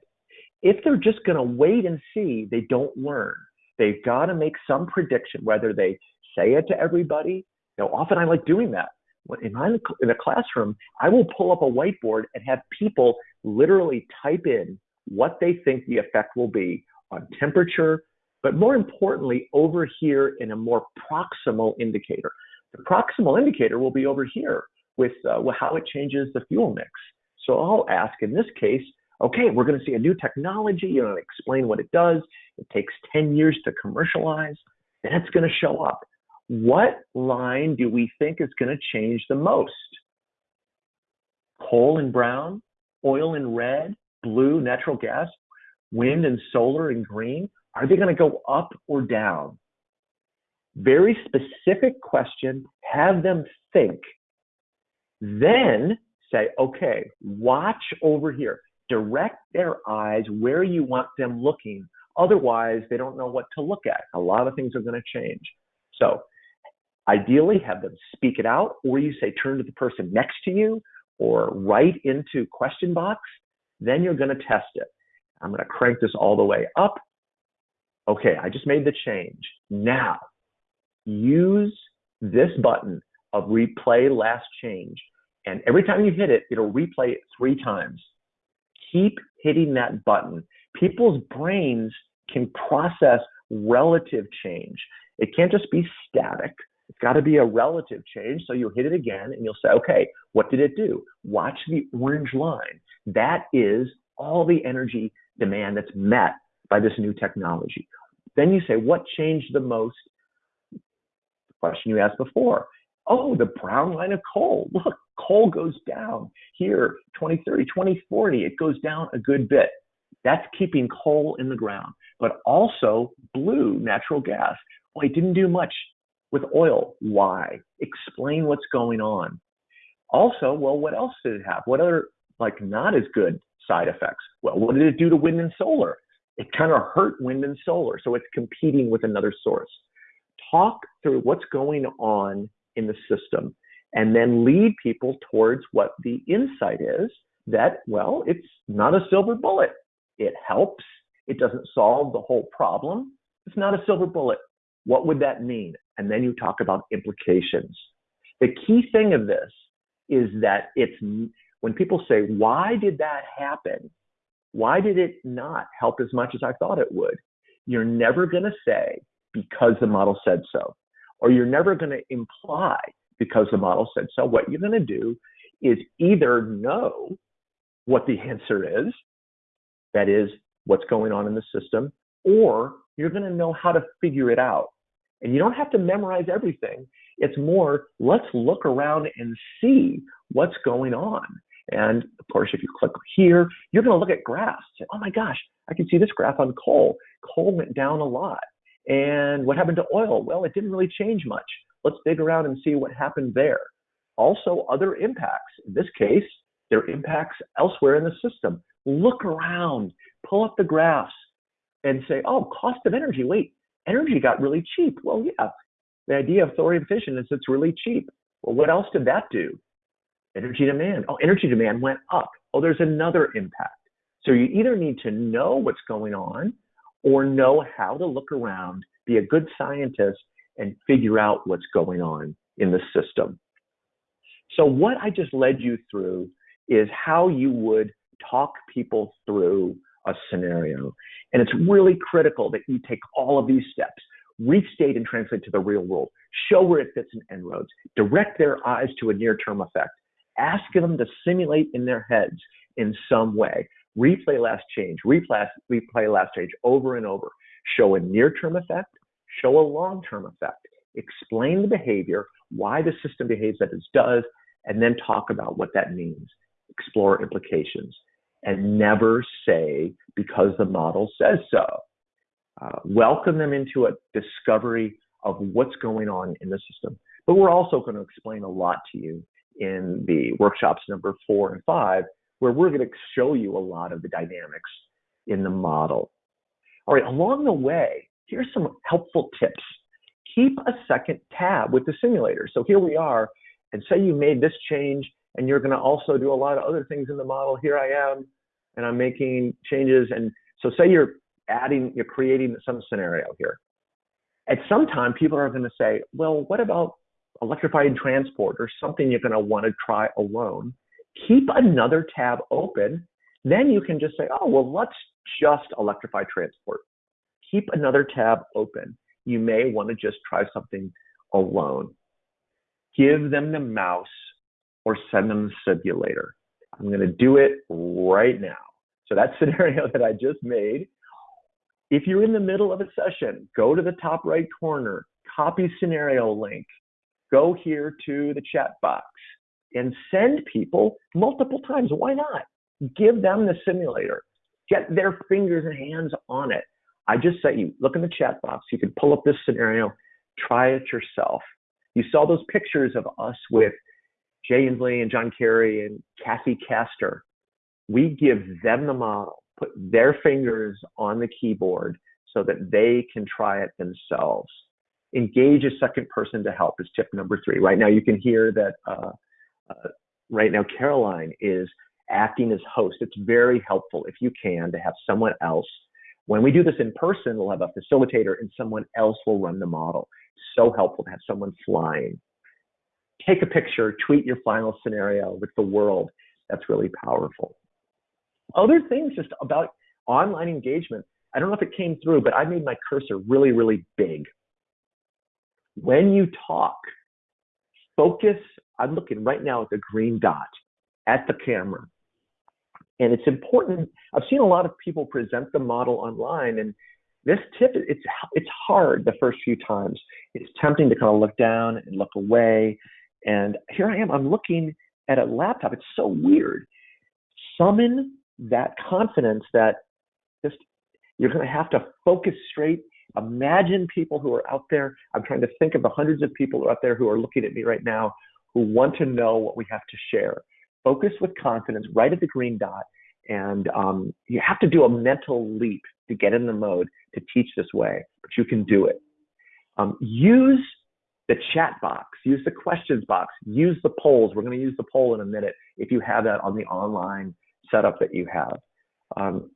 [SPEAKER 2] If they're just going to wait and see, they don't learn. They've got to make some prediction, whether they say it to everybody. You know, often I like doing that. When I'm in a classroom, I will pull up a whiteboard and have people literally type in what they think the effect will be on temperature, but more importantly, over here in a more proximal indicator. The proximal indicator will be over here with uh, how it changes the fuel mix. So I'll ask in this case, okay, we're going to see a new technology, you know, explain what it does. It takes 10 years to commercialize, then it's going to show up. What line do we think is going to change the most? Coal and brown, oil and red, blue, natural gas, wind and solar and green? Are they going to go up or down? Very specific question, have them think. Then say, okay, watch over here. Direct their eyes where you want them looking. Otherwise, they don't know what to look at. A lot of things are going to change. So ideally, have them speak it out, or you say, turn to the person next to you, or write into question box. Then you're going to test it. I'm going to crank this all the way up. Okay, I just made the change. Now, use this button of replay last change. And every time you hit it, it'll replay it three times. Keep hitting that button. People's brains can process relative change. It can't just be static. It's got to be a relative change. So you'll hit it again and you'll say, okay, what did it do? Watch the orange line. That is all the energy demand that's met by this new technology. Then you say, what changed the most? The question you asked before. Oh, the brown line of coal. Look, coal goes down here, 2030, 2040, it goes down a good bit. That's keeping coal in the ground, but also blue natural gas. Well, it didn't do much with oil. Why? Explain what's going on. Also, well, what else did it have? What other, like, not as good side effects? Well, what did it do to wind and solar? It kind of hurt wind and solar, so it's competing with another source. Talk through what's going on in the system and then lead people towards what the insight is that, well, it's not a silver bullet. It helps. It doesn't solve the whole problem. It's not a silver bullet. What would that mean? And then you talk about implications. The key thing of this is that it's when people say, why did that happen? Why did it not help as much as I thought it would? You're never going to say, because the model said so. Or you're never going to imply, because the model said so. What you're going to do is either know what the answer is, that is, what's going on in the system, or you're going to know how to figure it out. And you don't have to memorize everything. It's more, let's look around and see what's going on. And of course, if you click here, you're going to look at graphs. Say, oh my gosh, I can see this graph on coal. Coal went down a lot. And what happened to oil? Well, it didn't really change much. Let's dig around and see what happened there. Also, other impacts. In this case, there are impacts elsewhere in the system. Look around, pull up the graphs, and say, oh, cost of energy. Wait, energy got really cheap. Well, yeah, the idea of thorium fission is it's really cheap. Well, what else did that do? Energy demand. Oh, energy demand went up. Oh, there's another impact. So you either need to know what's going on or know how to look around, be a good scientist, and figure out what's going on in the system. So what I just led you through is how you would talk people through a scenario. And it's really critical that you take all of these steps, restate and translate to the real world, show where it fits in En-ROADS, direct their eyes to a near-term effect, ask them to simulate in their heads in some way, replay last change, replay, replay last change over and over, show a near-term effect, show a long-term effect, explain the behavior, why the system behaves as it does, and then talk about what that means, explore implications, and never say because the model says so. Uh, welcome them into a discovery of what's going on in the system. But we're also going to explain a lot to you in the workshops number four and five, where we're going to show you a lot of the dynamics in the model. All right, along the way, here's some helpful tips. Keep a second tab with the simulator. So here we are, and say you made this change and you're going to also do a lot of other things in the model. Here I am, and I'm making changes. And so say you're adding, you're creating some scenario here. At some time, people are going to say, well, what about electrified transport or something you're going to want to try alone? Keep another tab open. Then you can just say, oh, well, let's just electrify transport. Keep another tab open. You may want to just try something alone. Give them the mouse or send them the simulator. I'm going to do it right now. So that scenario that I just made, if you're in the middle of a session, go to the top right corner, copy scenario link, go here to the chat box and send people multiple times. Why not? Give them the simulator. Get their fingers and hands on it. I just sent you, look in the chat box. You can pull up this scenario, try it yourself. You saw those pictures of us with Jay Inslee and John Kerry and Kathy Castor. We give them the model, put their fingers on the keyboard so that they can try it themselves. Engage a second person to help is tip number three. Right now, you can hear that uh, uh, right now Caroline is acting as host. It's very helpful if you can to have someone else. When we do this in person, we'll have a facilitator and someone else will run the model. So helpful to have someone flying take a picture, tweet your final scenario with the world. That's really powerful. Other things just about online engagement. I don't know if it came through, but I made my cursor really, really big. When you talk, focus. I'm looking right now at the green dot at the camera. And it's important. I've seen a lot of people present the model online, and this tip, it's, it's hard the first few times. It's tempting to kind of look down and look away and here I am, I'm looking at a laptop. It's so weird. Summon that confidence that just you're going to have to focus straight. Imagine people who are out there. I'm trying to think of the hundreds of people out there who are looking at me right now who want to know what we have to share. Focus with confidence right at the green dot. And um, you have to do a mental leap to get in the mode to teach this way, but you can do it. Um, use the chat box, use the questions box, use the polls. We're going to use the poll in a minute if you have that on the online setup that you have. Um,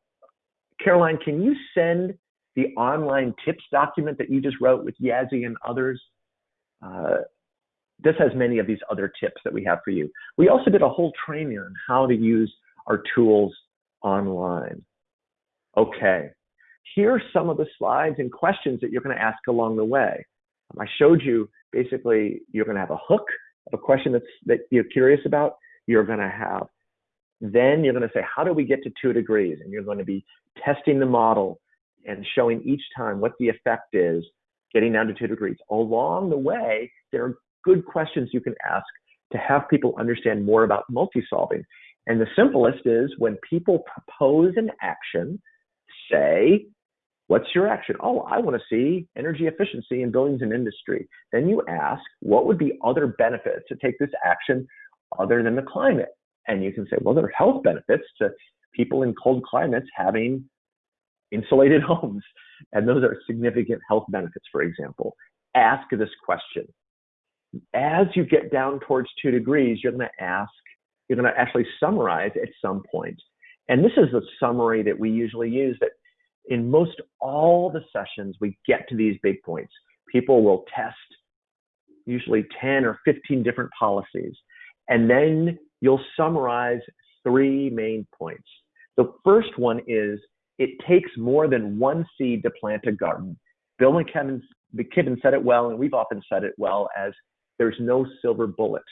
[SPEAKER 2] Caroline, can you send the online tips document that you just wrote with Yazzie and others? Uh, this has many of these other tips that we have for you. We also did a whole training on how to use our tools online. Okay, here are some of the slides and questions that you're going to ask along the way. Um, I showed you basically you're going to have a hook of a question that's that you're curious about. You're going to have then you're going to say, how do we get to two degrees? And you're going to be testing the model and showing each time what the effect is getting down to two degrees. Along the way, there are good questions you can ask to have people understand more about multi-solving. And the simplest is when people propose an action, say, What's your action? Oh, I want to see energy efficiency in buildings and industry. Then you ask, what would be other benefits to take this action other than the climate? And you can say, well, there are health benefits to people in cold climates having insulated homes. And those are significant health benefits, for example. Ask this question. As you get down towards two degrees, you're going to ask, you're going to actually summarize at some point. And this is the summary that we usually use that in most all the sessions, we get to these big points. People will test usually 10 or 15 different policies. And then you'll summarize three main points. The first one is it takes more than one seed to plant a garden. Bill McKibben, McKibben said it well, and we've often said it well as there's no silver bullet.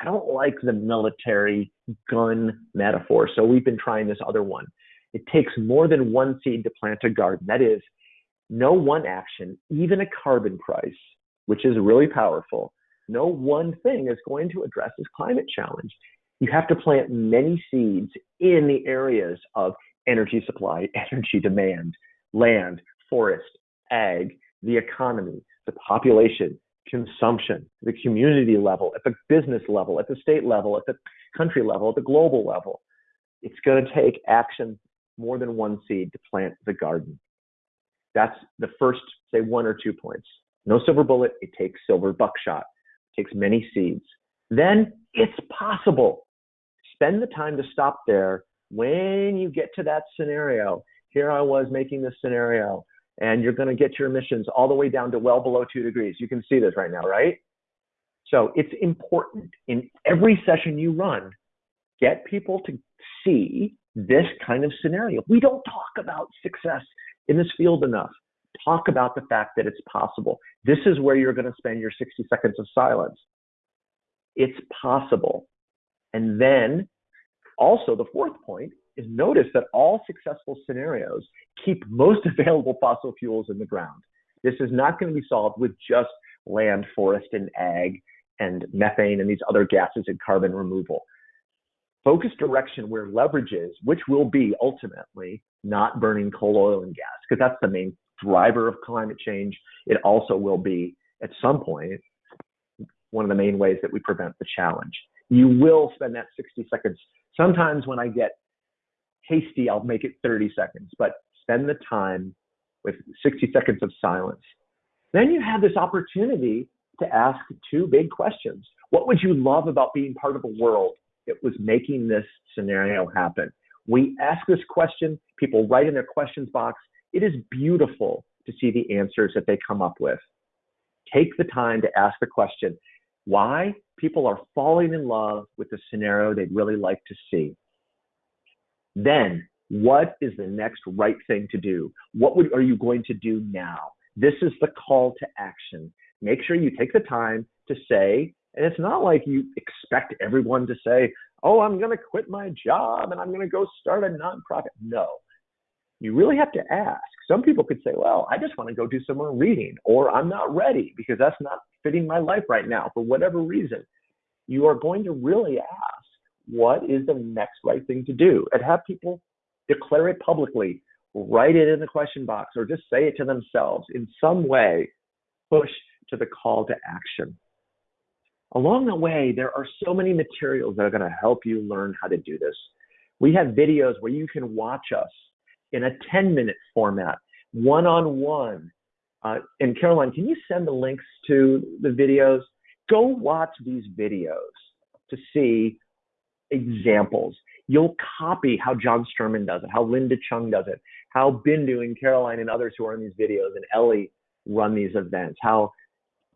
[SPEAKER 2] I don't like the military gun metaphor, so we've been trying this other one. It takes more than one seed to plant a garden. That is, no one action, even a carbon price, which is really powerful, no one thing is going to address this climate challenge. You have to plant many seeds in the areas of energy supply, energy demand, land, forest, ag, the economy, the population, consumption, the community level, at the business level, at the state level, at the country level, at the global level. It's going to take action more than one seed to plant the garden. That's the first, say, one or two points. No silver bullet, it takes silver buckshot. It takes many seeds. Then it's possible. Spend the time to stop there when you get to that scenario. Here I was making this scenario and you're going to get your emissions all the way down to well below two degrees. You can see this right now, right? So it's important in every session you run, get people to see this kind of scenario. We don't talk about success in this field enough. Talk about the fact that it's possible. This is where you're going to spend your 60 seconds of silence. It's possible. And then also the fourth point is notice that all successful scenarios keep most available fossil fuels in the ground. This is not going to be solved with just land, forest, and ag, and methane and these other gases and carbon removal. Focus direction where leverage is, which will be ultimately not burning coal, oil, and gas, because that's the main driver of climate change. It also will be, at some point, one of the main ways that we prevent the challenge. You will spend that 60 seconds. Sometimes when I get hasty, I'll make it 30 seconds, but spend the time with 60 seconds of silence. Then you have this opportunity to ask two big questions. What would you love about being part of a world that was making this scenario happen? We ask this question, people write in their questions box. It is beautiful to see the answers that they come up with. Take the time to ask the question why people are falling in love with the scenario they'd really like to see. Then, what is the next right thing to do? What would, are you going to do now? This is the call to action. Make sure you take the time to say, and it's not like you expect everyone to say, oh, I'm going to quit my job and I'm going to go start a nonprofit. No. You really have to ask. Some people could say, well, I just want to go do some more reading, or I'm not ready because that's not fitting my life right now for whatever reason. You are going to really ask what is the next right thing to do? And have people declare it publicly write it in the question box or just say it to themselves in some way push to the call to action. Along the way there are so many materials that are going to help you learn how to do this. We have videos where you can watch us in a 10 minute format one-on-one. Uh, and caroline can you send the links to the videos? Go watch these videos to see examples. You'll copy how John Sterman does it, how Linda Chung does it, how Bindu and Caroline and others who are in these videos and Ellie run these events, how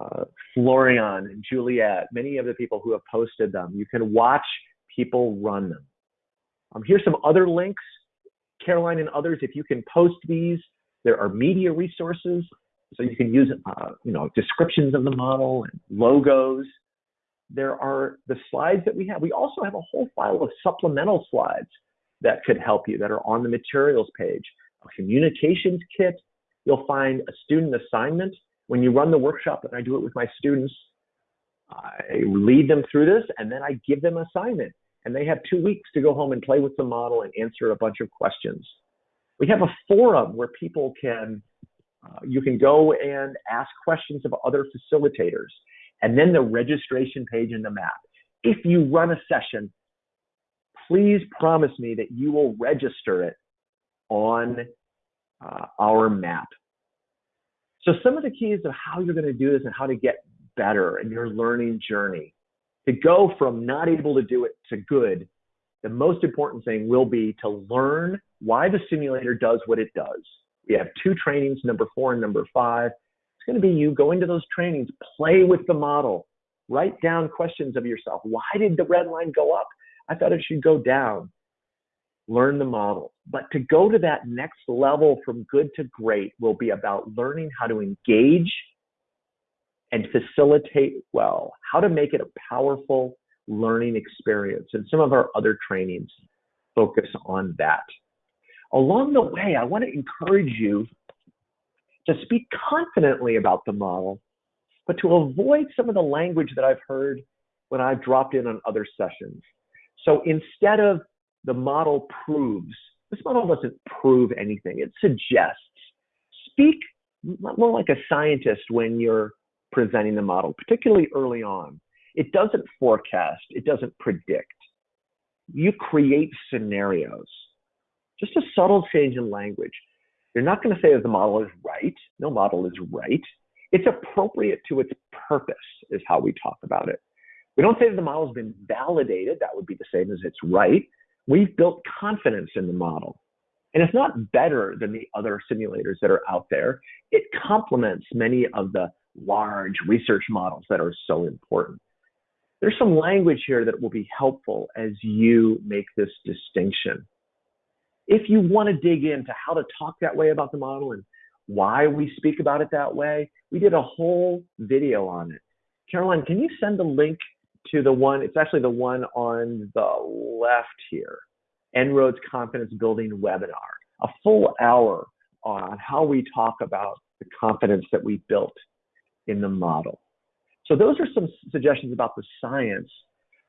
[SPEAKER 2] uh, Florian and Juliet, many of the people who have posted them, you can watch people run them. Um, here's some other links. Caroline and others, if you can post these, there are media resources. So you can use, uh, you know, descriptions of the model and logos there are the slides that we have. We also have a whole file of supplemental slides that could help you that are on the materials page. A communications kit, you'll find a student assignment. When you run the workshop, and I do it with my students, I lead them through this and then I give them assignment. And they have two weeks to go home and play with the model and answer a bunch of questions. We have a forum where people can, uh, you can go and ask questions of other facilitators and then the registration page in the map. If you run a session, please promise me that you will register it on uh, our map. So some of the keys of how you're going to do this and how to get better in your learning journey to go from not able to do it to good the most important thing will be to learn why the simulator does what it does. We have two trainings, number four and number five. It's going to be you go into those trainings, play with the model, write down questions of yourself. Why did the red line go up? I thought it should go down. Learn the model. But to go to that next level from good to great will be about learning how to engage and facilitate well, how to make it a powerful learning experience. And some of our other trainings focus on that. Along the way, I want to encourage you to speak confidently about the model, but to avoid some of the language that I've heard when I've dropped in on other sessions. So instead of the model proves, this model doesn't prove anything, it suggests. Speak more like a scientist when you're presenting the model, particularly early on. It doesn't forecast, it doesn't predict. You create scenarios. Just a subtle change in language. You're not going to say that the model is right. No model is right. It's appropriate to its purpose, is how we talk about it. We don't say that the model has been validated. That would be the same as it's right. We've built confidence in the model. And it's not better than the other simulators that are out there. It complements many of the large research models that are so important. There's some language here that will be helpful as you make this distinction. If you want to dig into how to talk that way about the model and why we speak about it that way, we did a whole video on it. Caroline, can you send the link to the one, it's actually the one on the left here, En-ROADS Confidence Building webinar, a full hour on how we talk about the confidence that we built in the model. So those are some suggestions about the science,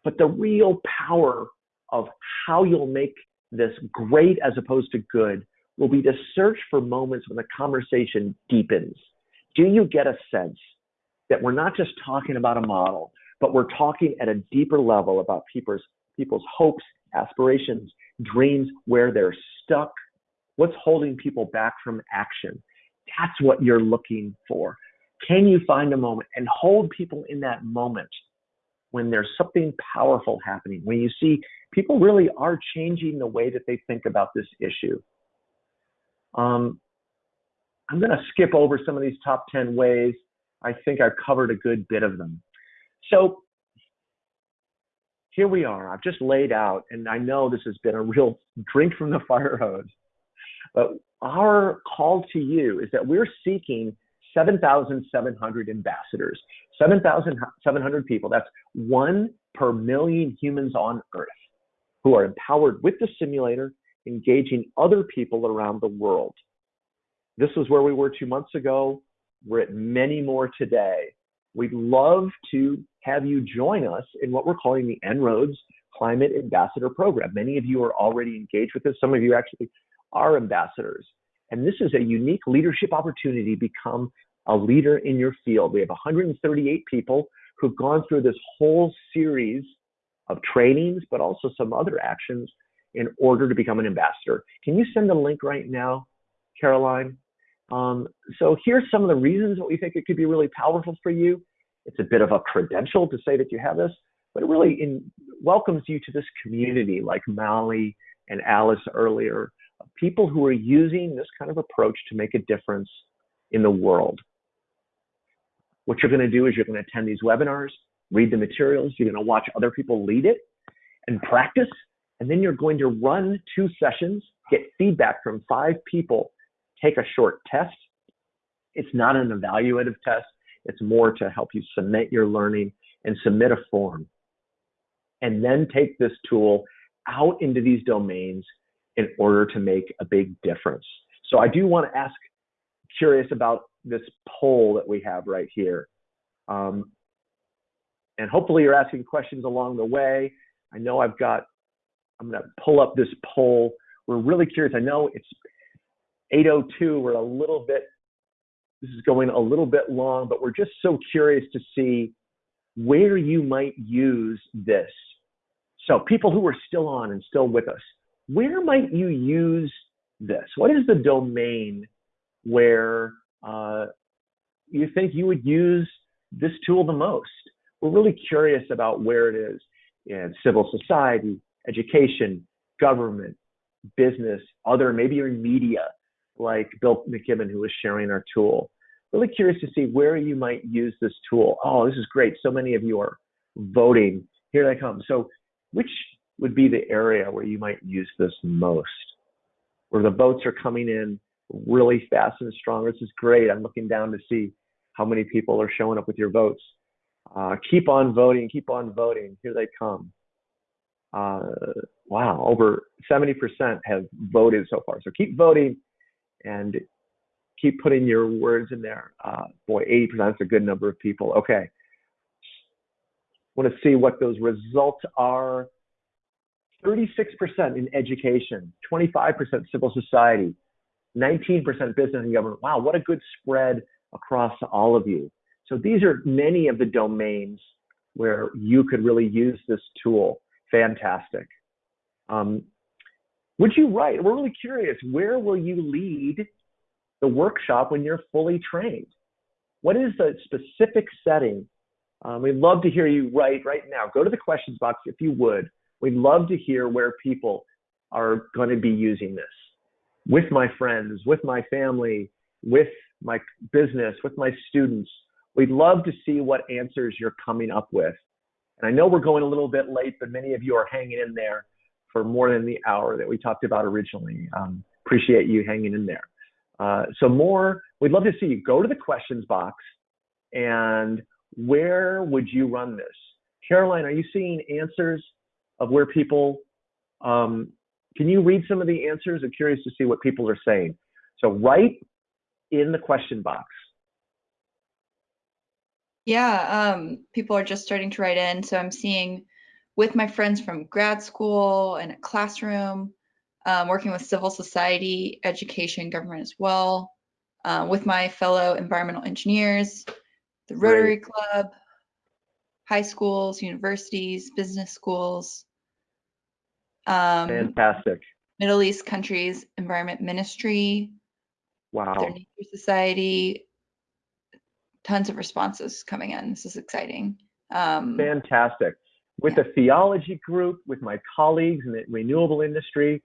[SPEAKER 2] but the real power of how you'll make this great as opposed to good will be to search for moments when the conversation deepens. Do you get a sense that we're not just talking about a model, but we're talking at a deeper level about people's, people's hopes, aspirations, dreams, where they're stuck, what's holding people back from action? That's what you're looking for. Can you find a moment and hold people in that moment when there's something powerful happening, when you see people really are changing the way that they think about this issue? Um, I'm going to skip over some of these top 10 ways. I think I've covered a good bit of them. So here we are. I've just laid out, and I know this has been a real drink from the fire hose. But our call to you is that we're seeking 7,700 ambassadors, 7,700 people. That's one per million humans on Earth who are empowered with the simulator, engaging other people around the world. This was where we were two months ago. We're at many more today. We'd love to have you join us in what we're calling the En-ROADS Climate Ambassador Program. Many of you are already engaged with this. Some of you actually are ambassadors. And this is a unique leadership opportunity to become a leader in your field. We have 138 people who've gone through this whole series of trainings, but also some other actions in order to become an ambassador. Can you send the link right now, Caroline? Um, so here's some of the reasons that we think it could be really powerful for you. It's a bit of a credential to say that you have this, but it really in, welcomes you to this community like Molly and Alice earlier, people who are using this kind of approach to make a difference in the world. What you're going to do is you're going to attend these webinars, read the materials, you're going to watch other people lead it and practice, and then you're going to run two sessions, get feedback from five people, take a short test. It's not an evaluative test, it's more to help you submit your learning and submit a form. And then take this tool out into these domains in order to make a big difference. So I do want to ask, curious about this poll that we have right here. Um, and hopefully you're asking questions along the way. I know I've got, I'm going to pull up this poll. We're really curious. I know it's 802. We're a little bit, this is going a little bit long, but we're just so curious to see where you might use this. So people who are still on and still with us, where might you use this? What is the domain where uh, you think you would use this tool the most? We're really curious about where it is in civil society, education, government, business, other, maybe you're media, like Bill McKibben, who was sharing our tool. Really curious to see where you might use this tool. Oh, this is great. So many of you are voting. Here they come. So, which would be the area where you might use this most? Where the votes are coming in really fast and strong. This is great. I'm looking down to see how many people are showing up with your votes. Uh, keep on voting, keep on voting. Here they come. Uh, wow, over 70% have voted so far. So keep voting and keep putting your words in there. Uh, boy, 80% is a good number of people. Okay. Want to see what those results are. 36% in education, 25% civil society, 19% business and government. Wow, what a good spread across all of you. So these are many of the domains where you could really use this tool. Fantastic. Um, would you write? We're really curious. Where will you lead the workshop when you're fully trained? What is the specific setting? Um, we'd love to hear you write right now. Go to the questions box if you would. We'd love to hear where people are going to be using this with my friends, with my family, with my business, with my students. We'd love to see what answers you're coming up with. And I know we're going a little bit late, but many of you are hanging in there for more than the hour that we talked about originally. Um, appreciate you hanging in there. Uh, so more, we'd love to see you go to the questions box and where would you run this? Caroline, are you seeing answers of where people, um, can you read some of the answers? I'm curious to see what people are saying. So write in the question box.
[SPEAKER 5] Yeah, um, people are just starting to write in. So I'm seeing with my friends from grad school and a classroom, um, working with civil society, education, government as well, uh, with my fellow environmental engineers, the Rotary
[SPEAKER 2] Great.
[SPEAKER 5] Club, high schools, universities, business schools, um,
[SPEAKER 2] Fantastic.
[SPEAKER 5] Middle East countries, Environment Ministry, their
[SPEAKER 2] Wow.
[SPEAKER 5] Nature Society. Tons of responses coming in. This is exciting. Um,
[SPEAKER 2] Fantastic. With the theology group, with my colleagues in the renewable industry,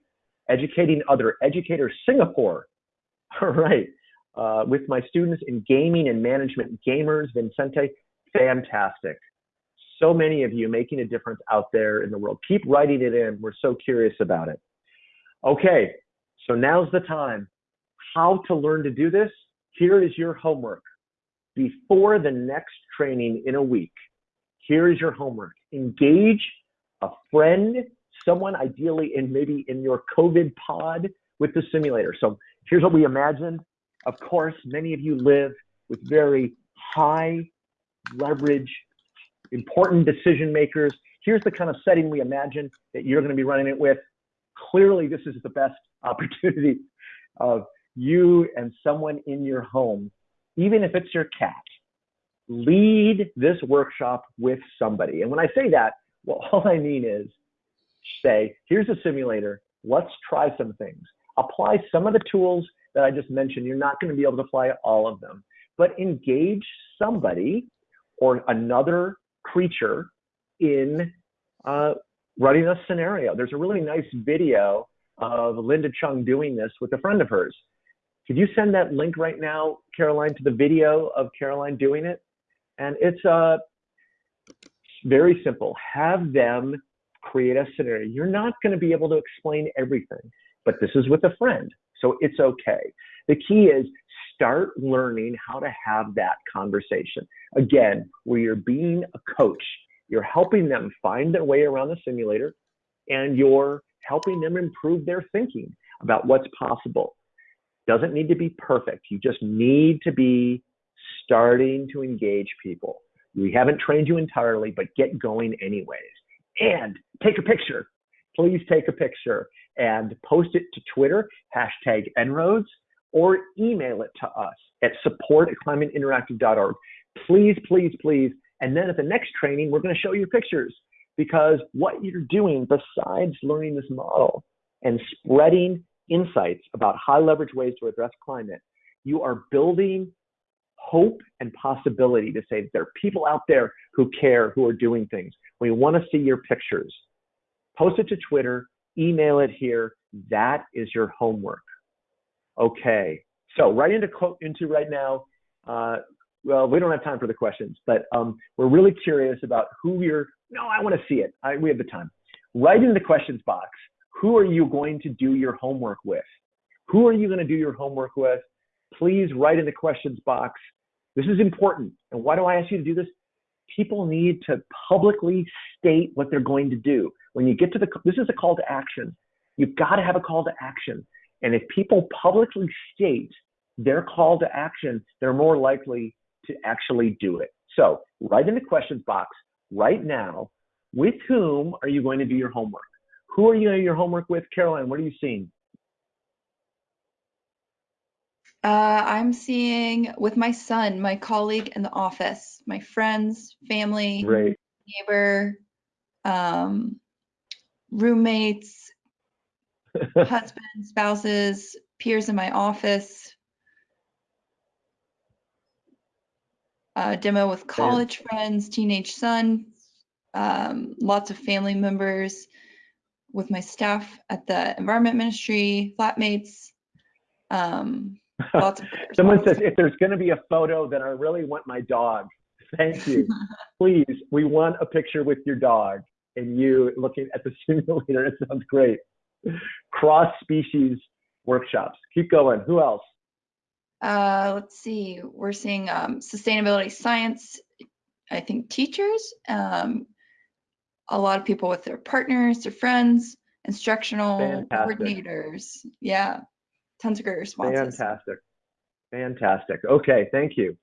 [SPEAKER 2] educating other educators, Singapore. All right. Uh, with my students in gaming and management, gamers, Vincente, fantastic. So many of you making a difference out there in the world. Keep writing it in. We're so curious about it. Okay, so now's the time. How to learn to do this? Here is your homework. Before the next training in a week, here is your homework. Engage a friend, someone ideally in maybe in your COVID pod with the simulator. So here's what we imagined. Of course, many of you live with very high leverage, important decision makers. Here's the kind of setting we imagine that you're going to be running it with. Clearly, this is the best opportunity of you and someone in your home, even if it's your cat. Lead this workshop with somebody. And when I say that, well, all I mean is say, here's a simulator. Let's try some things. Apply some of the tools that I just mentioned. You're not going to be able to apply all of them, but engage somebody or another creature in uh, running a scenario. There's a really nice video of Linda Chung doing this with a friend of hers. Could you send that link right now, Caroline, to the video of Caroline doing it? And it's uh, very simple. Have them create a scenario. You're not going to be able to explain everything, but this is with a friend, so it's okay. The key is start learning how to have that conversation. Again, where you're being a coach, you're helping them find their way around the simulator and you're helping them improve their thinking about what's possible. Doesn't need to be perfect. You just need to be starting to engage people. We haven't trained you entirely, but get going anyways. And take a picture. Please take a picture and post it to Twitter, hashtag En-ROADS, or email it to us at support at climateinteractive.org. Please, please, please. And then at the next training, we're going to show you pictures because what you're doing besides learning this model and spreading insights about high leverage ways to address climate, you are building hope and possibility to say that there are people out there who care, who are doing things. We want to see your pictures. post it to Twitter, email it here. That is your homework. Okay, so right into into right now. Uh, well, we don't have time for the questions, but um, we're really curious about who you're. No, I want to see it. I, we have the time. Write in the questions box. Who are you going to do your homework with? Who are you going to do your homework with? Please write in the questions box. This is important. And why do I ask you to do this? People need to publicly state what they're going to do. When you get to the, this is a call to action. You've got to have a call to action. And if people publicly state their call to action, they're more likely to actually do it. So write in the questions box right now, with whom are you going to do your homework? Who are you doing your homework with? Caroline, what are you seeing?
[SPEAKER 5] Uh, I'm seeing with my son, my colleague in the office, my friends, family,
[SPEAKER 2] Great.
[SPEAKER 5] neighbor, um, roommates, husbands, spouses, peers in my office. Uh, demo with college friends, teenage son, um, lots of family members, with my staff at the environment ministry, flatmates. Um, lots of
[SPEAKER 2] Someone says if there's going to be a photo, then I really want my dog. Thank you. Please, we want a picture with your dog and you looking at the simulator. It sounds great. Cross species workshops. Keep going. Who else?
[SPEAKER 5] Uh, let's see. We're seeing um, sustainability science. I think teachers, um, a lot of people with their partners, their friends, instructional
[SPEAKER 2] Fantastic.
[SPEAKER 5] coordinators. Yeah, tons of great responses.
[SPEAKER 2] Fantastic. Fantastic. Okay, thank you.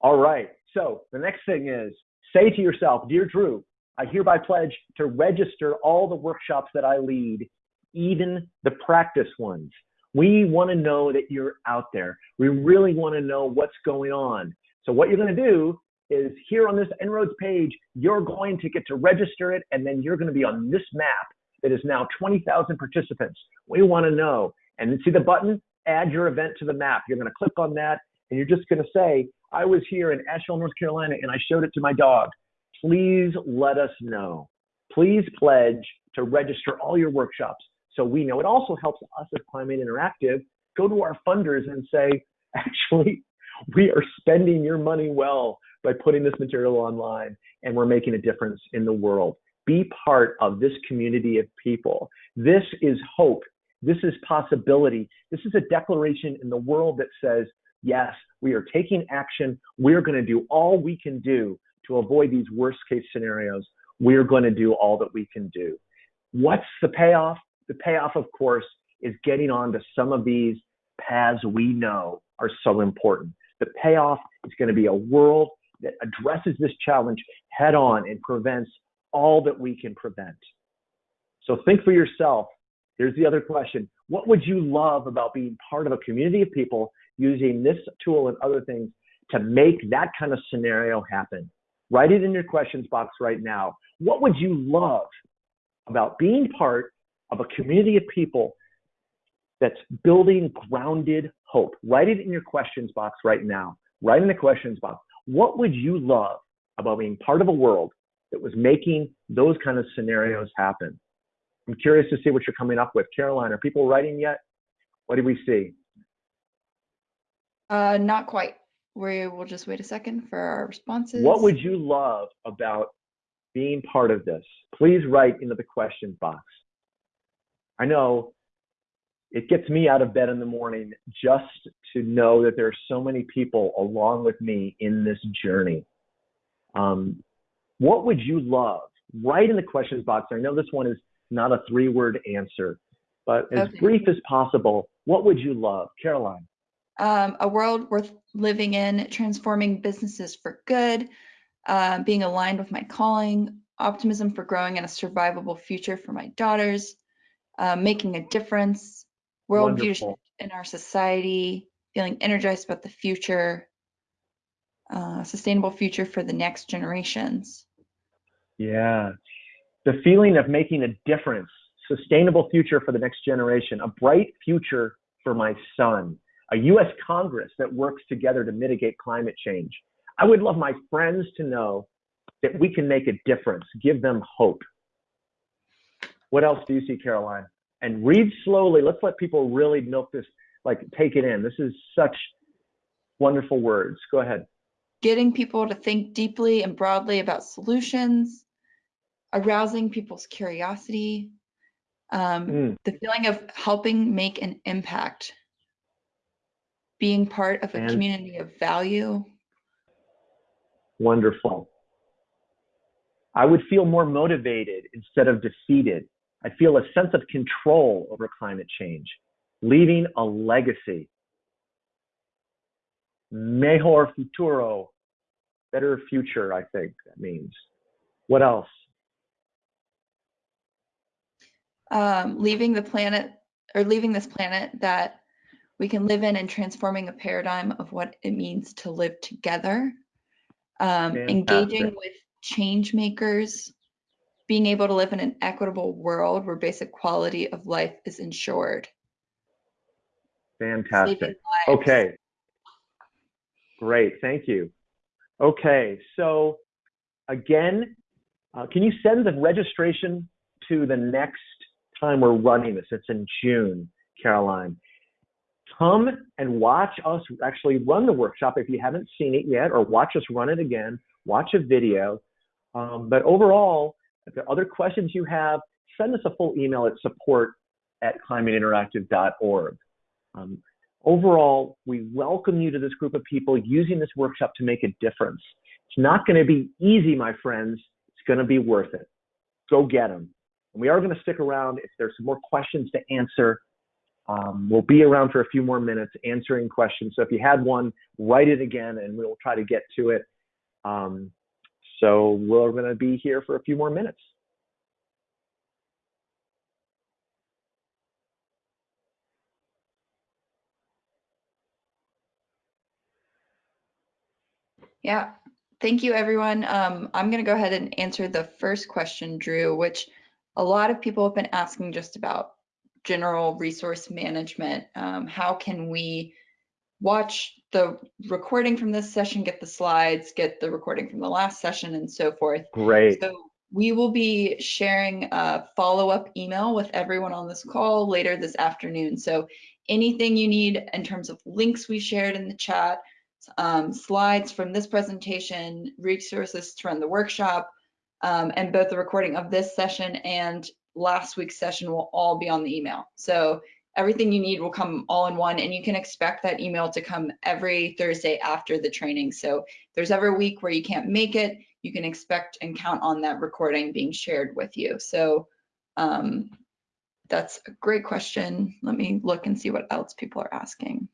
[SPEAKER 2] All right. So the next thing is say to yourself, Dear Drew, I hereby pledge to register all the workshops that I lead, even the practice ones. We want to know that you're out there. We really want to know what's going on. So what you're going to do is here on this En-ROADS page, you're going to get to register it, and then you're going to be on this map that is now 20,000 participants. We want to know. And see the button? Add your event to the map. You're going to click on that, and you're just going to say, I was here in Asheville, North Carolina, and I showed it to my dog. Please let us know. Please pledge to register all your workshops so we know. It also helps us as Climate Interactive go to our funders and say, actually, we are spending your money well by putting this material online and we're making a difference in the world. Be part of this community of people. This is hope. This is possibility. This is a declaration in the world that says, yes, we are taking action. We're going to do all we can do to avoid these worst case scenarios. We're going to do all that we can do. What's the payoff? The payoff, of course, is getting on to some of these paths we know are so important. The payoff is going to be a world that addresses this challenge head on and prevents all that we can prevent. So think for yourself. Here's the other question. What would you love about being part of a community of people using this tool and other things to make that kind of scenario happen? Write it in your questions box right now. What would you love about being part of a community of people that's building grounded hope? Write it in your questions box right now. Write in the questions box. What would you love about being part of a world that was making those kind of scenarios happen? I'm curious to see what you're coming up with. Caroline, are people writing yet? What do we see?
[SPEAKER 5] Uh, not quite. We will just wait a second for our responses.
[SPEAKER 2] What would you love about being part of this? Please write into the question box. I know it gets me out of bed in the morning just to know that there are so many people along with me in this journey. Um, what would you love? Write in the questions box. I know this one is not a three word answer, but as
[SPEAKER 5] Okay.
[SPEAKER 2] brief as possible, what would you love? Caroline.
[SPEAKER 5] um, a world worth living in, transforming businesses for good, uh, being aligned with my calling, optimism for growing in a survivable future for my daughters, uh, making a difference, worldview shift in our society, feeling energized about the future, uh, sustainable future for the next generations.
[SPEAKER 2] Yeah. The feeling of making a difference, sustainable future for the next generation, a bright future for my son, a US Congress that works together to mitigate climate change. I would love my friends to know that we can make a difference, give them hope. What else do you see, Caroline? And read slowly. Let's let people really milk this, like take it in. This is such wonderful words. Go ahead.
[SPEAKER 5] Getting people to think deeply and broadly about solutions, arousing people's curiosity, um,
[SPEAKER 2] Mm.
[SPEAKER 5] the feeling of helping make an impact, being part of a
[SPEAKER 2] And-
[SPEAKER 5] community of value.
[SPEAKER 2] Wonderful. I would feel more motivated instead of defeated. I feel a sense of control over climate change, leaving a legacy. Mejor futuro, better future, I think that means. What else?
[SPEAKER 5] um, leaving the planet or leaving this planet that we can live in and transforming a paradigm of what it means to live together, um, engaging with change makers, being able to live in an equitable world where basic quality of life is ensured.
[SPEAKER 2] Fantastic. Okay. Great, thank you. Okay, so again, uh, can you send the registration to the next time we're running this? It's in June, Caroline. Come and watch us actually run the workshop if you haven't seen it yet, or watch us run it again, watch a video. Um, but overall, if there are other questions you have, send us a full email at support at climateinteractive.org. Um, overall, we welcome you to this group of people using this workshop to make a difference. It's not going to be easy, my friends. It's going to be worth it. Go get them. And we are going to stick around if there's some more questions to answer. Um, we'll be around for a few more minutes answering questions. So if you had one, write it again and we'll try to get to it. Um, so we're going to be here for a few more minutes.
[SPEAKER 5] Yeah, thank you, everyone. Um, I'm going to go ahead and answer the first question, Drew, which a lot of people have been asking just about general resource management. Um, how can we watch the recording from this session, get the slides, get the recording from the last session, and so forth?
[SPEAKER 2] Great.
[SPEAKER 5] So we will be sharing a follow-up email with everyone on this call later this afternoon. So anything you need in terms of links we shared in the chat, um, slides from this presentation, resources to run the workshop, um, and both the recording of this session and last week's session will all be on the email. So everything you need will come all in one and you can expect that email to come every Thursday after the training. So there's ever a week where you can't make it, you can expect and count on that recording being shared with you. So um, that's a great question. Let me look and see what else people are asking.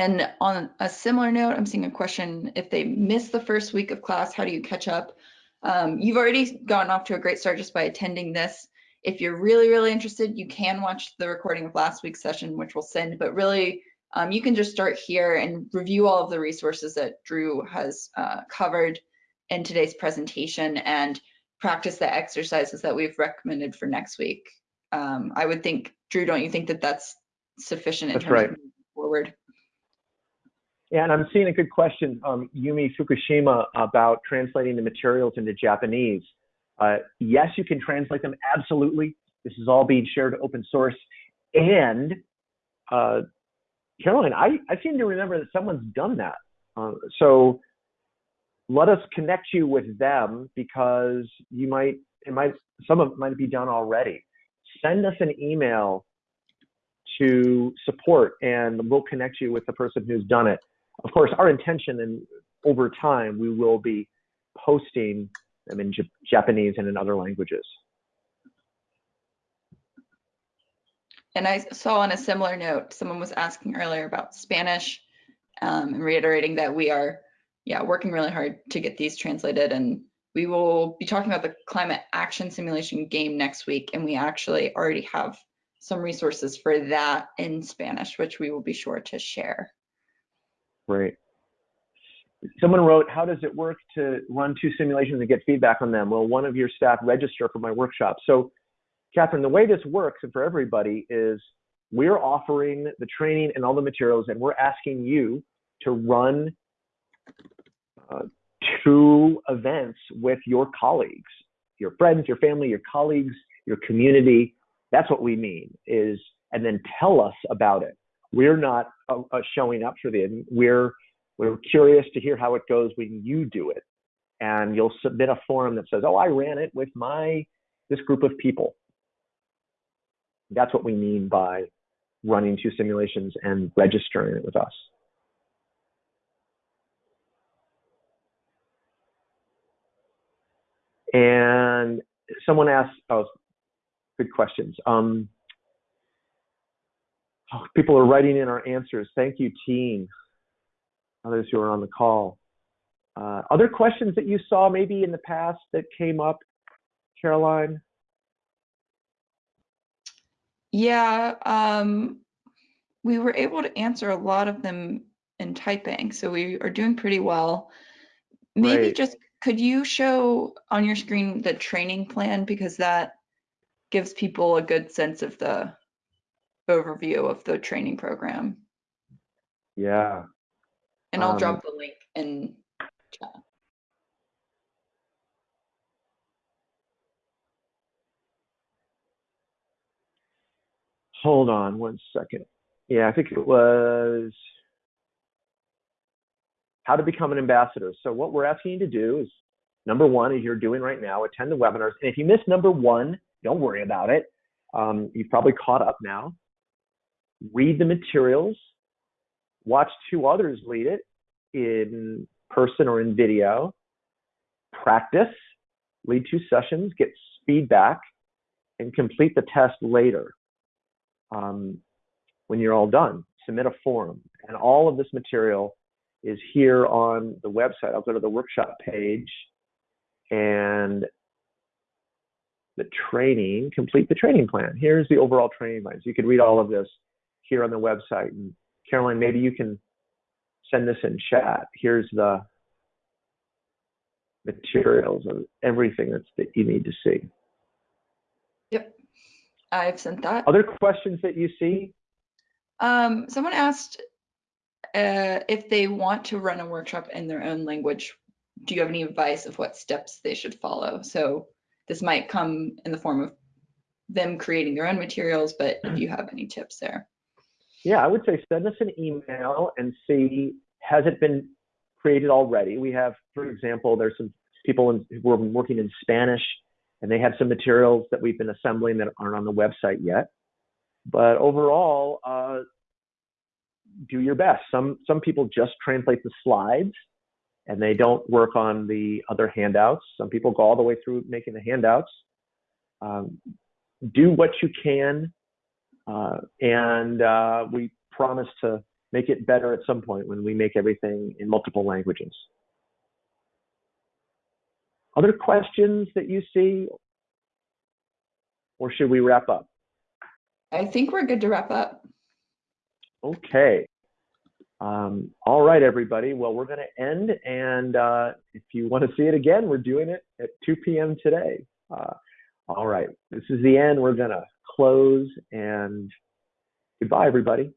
[SPEAKER 5] And on a similar note, I'm seeing a question, if they miss the first week of class, how do you catch up? Um, you've already gotten off to a great start just by attending this. If you're really, really interested, you can watch the recording of last week's session, which we'll send, but really um, you can just start here and review all of the resources that Drew has uh, covered in today's presentation and practice the exercises that we've recommended for next week. Um, I would think, Drew, don't you think that that's sufficient in
[SPEAKER 2] That's
[SPEAKER 5] terms
[SPEAKER 2] right.
[SPEAKER 5] of moving forward?
[SPEAKER 2] Yeah, and I'm seeing a good question, um, Yumi Fukushima, about translating the materials into Japanese. Uh, yes, you can translate them, absolutely. This is all being shared open source. And uh, Caroline, I, I seem to remember that someone's done that. Uh, so let us connect you with them because you might, it might, some of it might be done already. Send us an email to support and we'll connect you with the person who's done it of course, our intention and over time, we will be posting them in Japanese and in other languages.
[SPEAKER 5] And I saw on a similar note, someone was asking earlier about Spanish um, and reiterating that we are, yeah, working really hard to get these translated. And we will be talking about the climate action simulation game next week. And we actually already have some resources for that in Spanish, which we will be sure to share.
[SPEAKER 2] Great. Someone wrote, how does it work to run two simulations and get feedback on them? Will one of your staff register for my workshop? So, Catherine, the way this works and for everybody is we're offering the training and all the materials and we're asking you two run uh, to events with your colleagues, your friends, your family, your colleagues, your community. That's what we mean is, and then tell us about it. We're not uh, uh, showing up for the, we're, we're curious to hear how it goes when you do it. And you'll submit a form that says, oh, I ran it with my, this group of people. That's what we mean by running two simulations and registering it with us. And someone asked, oh, good questions. Um, oh, people are writing in our answers. Thank you, team. Others who are on the call. Uh, other questions that you saw maybe in the past that came up, Caroline?
[SPEAKER 5] Yeah, um, we were able to answer a lot of them in typing, so we are doing pretty well. Maybe
[SPEAKER 2] Great.
[SPEAKER 5] just could you show on your screen the training plan because that gives people a good sense of the overview of the training program.
[SPEAKER 2] Yeah.
[SPEAKER 5] And I'll
[SPEAKER 2] Um,
[SPEAKER 5] drop the link in chat.
[SPEAKER 2] Hold on one second. Yeah, I think it was how to become an ambassador. So what we're asking you to do is number one, as you're doing right now, attend the webinars. And if you miss number one, don't worry about it. Um, you've probably caught up now. Read the materials. Watch two others lead it in person or in video. Practice. Lead two sessions. Get feedback, and complete the test later um, when you're all done. Submit a form. And all of this material is here on the website. I'll go to the workshop page and the training, complete the training plan. Here's the overall training plan. So you can read all of this here on the website. And Caroline, maybe you can send this in chat. Here's the materials of everything that's, that you need to see.
[SPEAKER 5] Yep. I've sent that.
[SPEAKER 2] Other questions that you see?
[SPEAKER 5] Um, someone asked uh, if they want to run a workshop in their own language, do you have any advice of what steps they should follow? So this might come in the form of them creating their own materials, but if you have any tips there.
[SPEAKER 2] Yeah, I would say send us an email and see has it been created already. We have, for example, there's some people in, who are working in Spanish, and they have some materials that we've been assembling that aren't on the website yet. But overall, uh, do your best. Some some people just translate the slides, and they don't work on the other handouts. Some people go all the way through making the handouts. Um, do what you can uh, and uh, we promise to make it better at some point when we make everything in multiple languages. Other questions that you see? Or should we wrap up?
[SPEAKER 5] I think we're good to wrap up.
[SPEAKER 2] Okay. Um, all right, everybody. Well, we're going to end. And uh, if you want to see it again, we're doing it at 2 p.m. today. Uh, all right. This is the end. We're going to close and goodbye, everybody.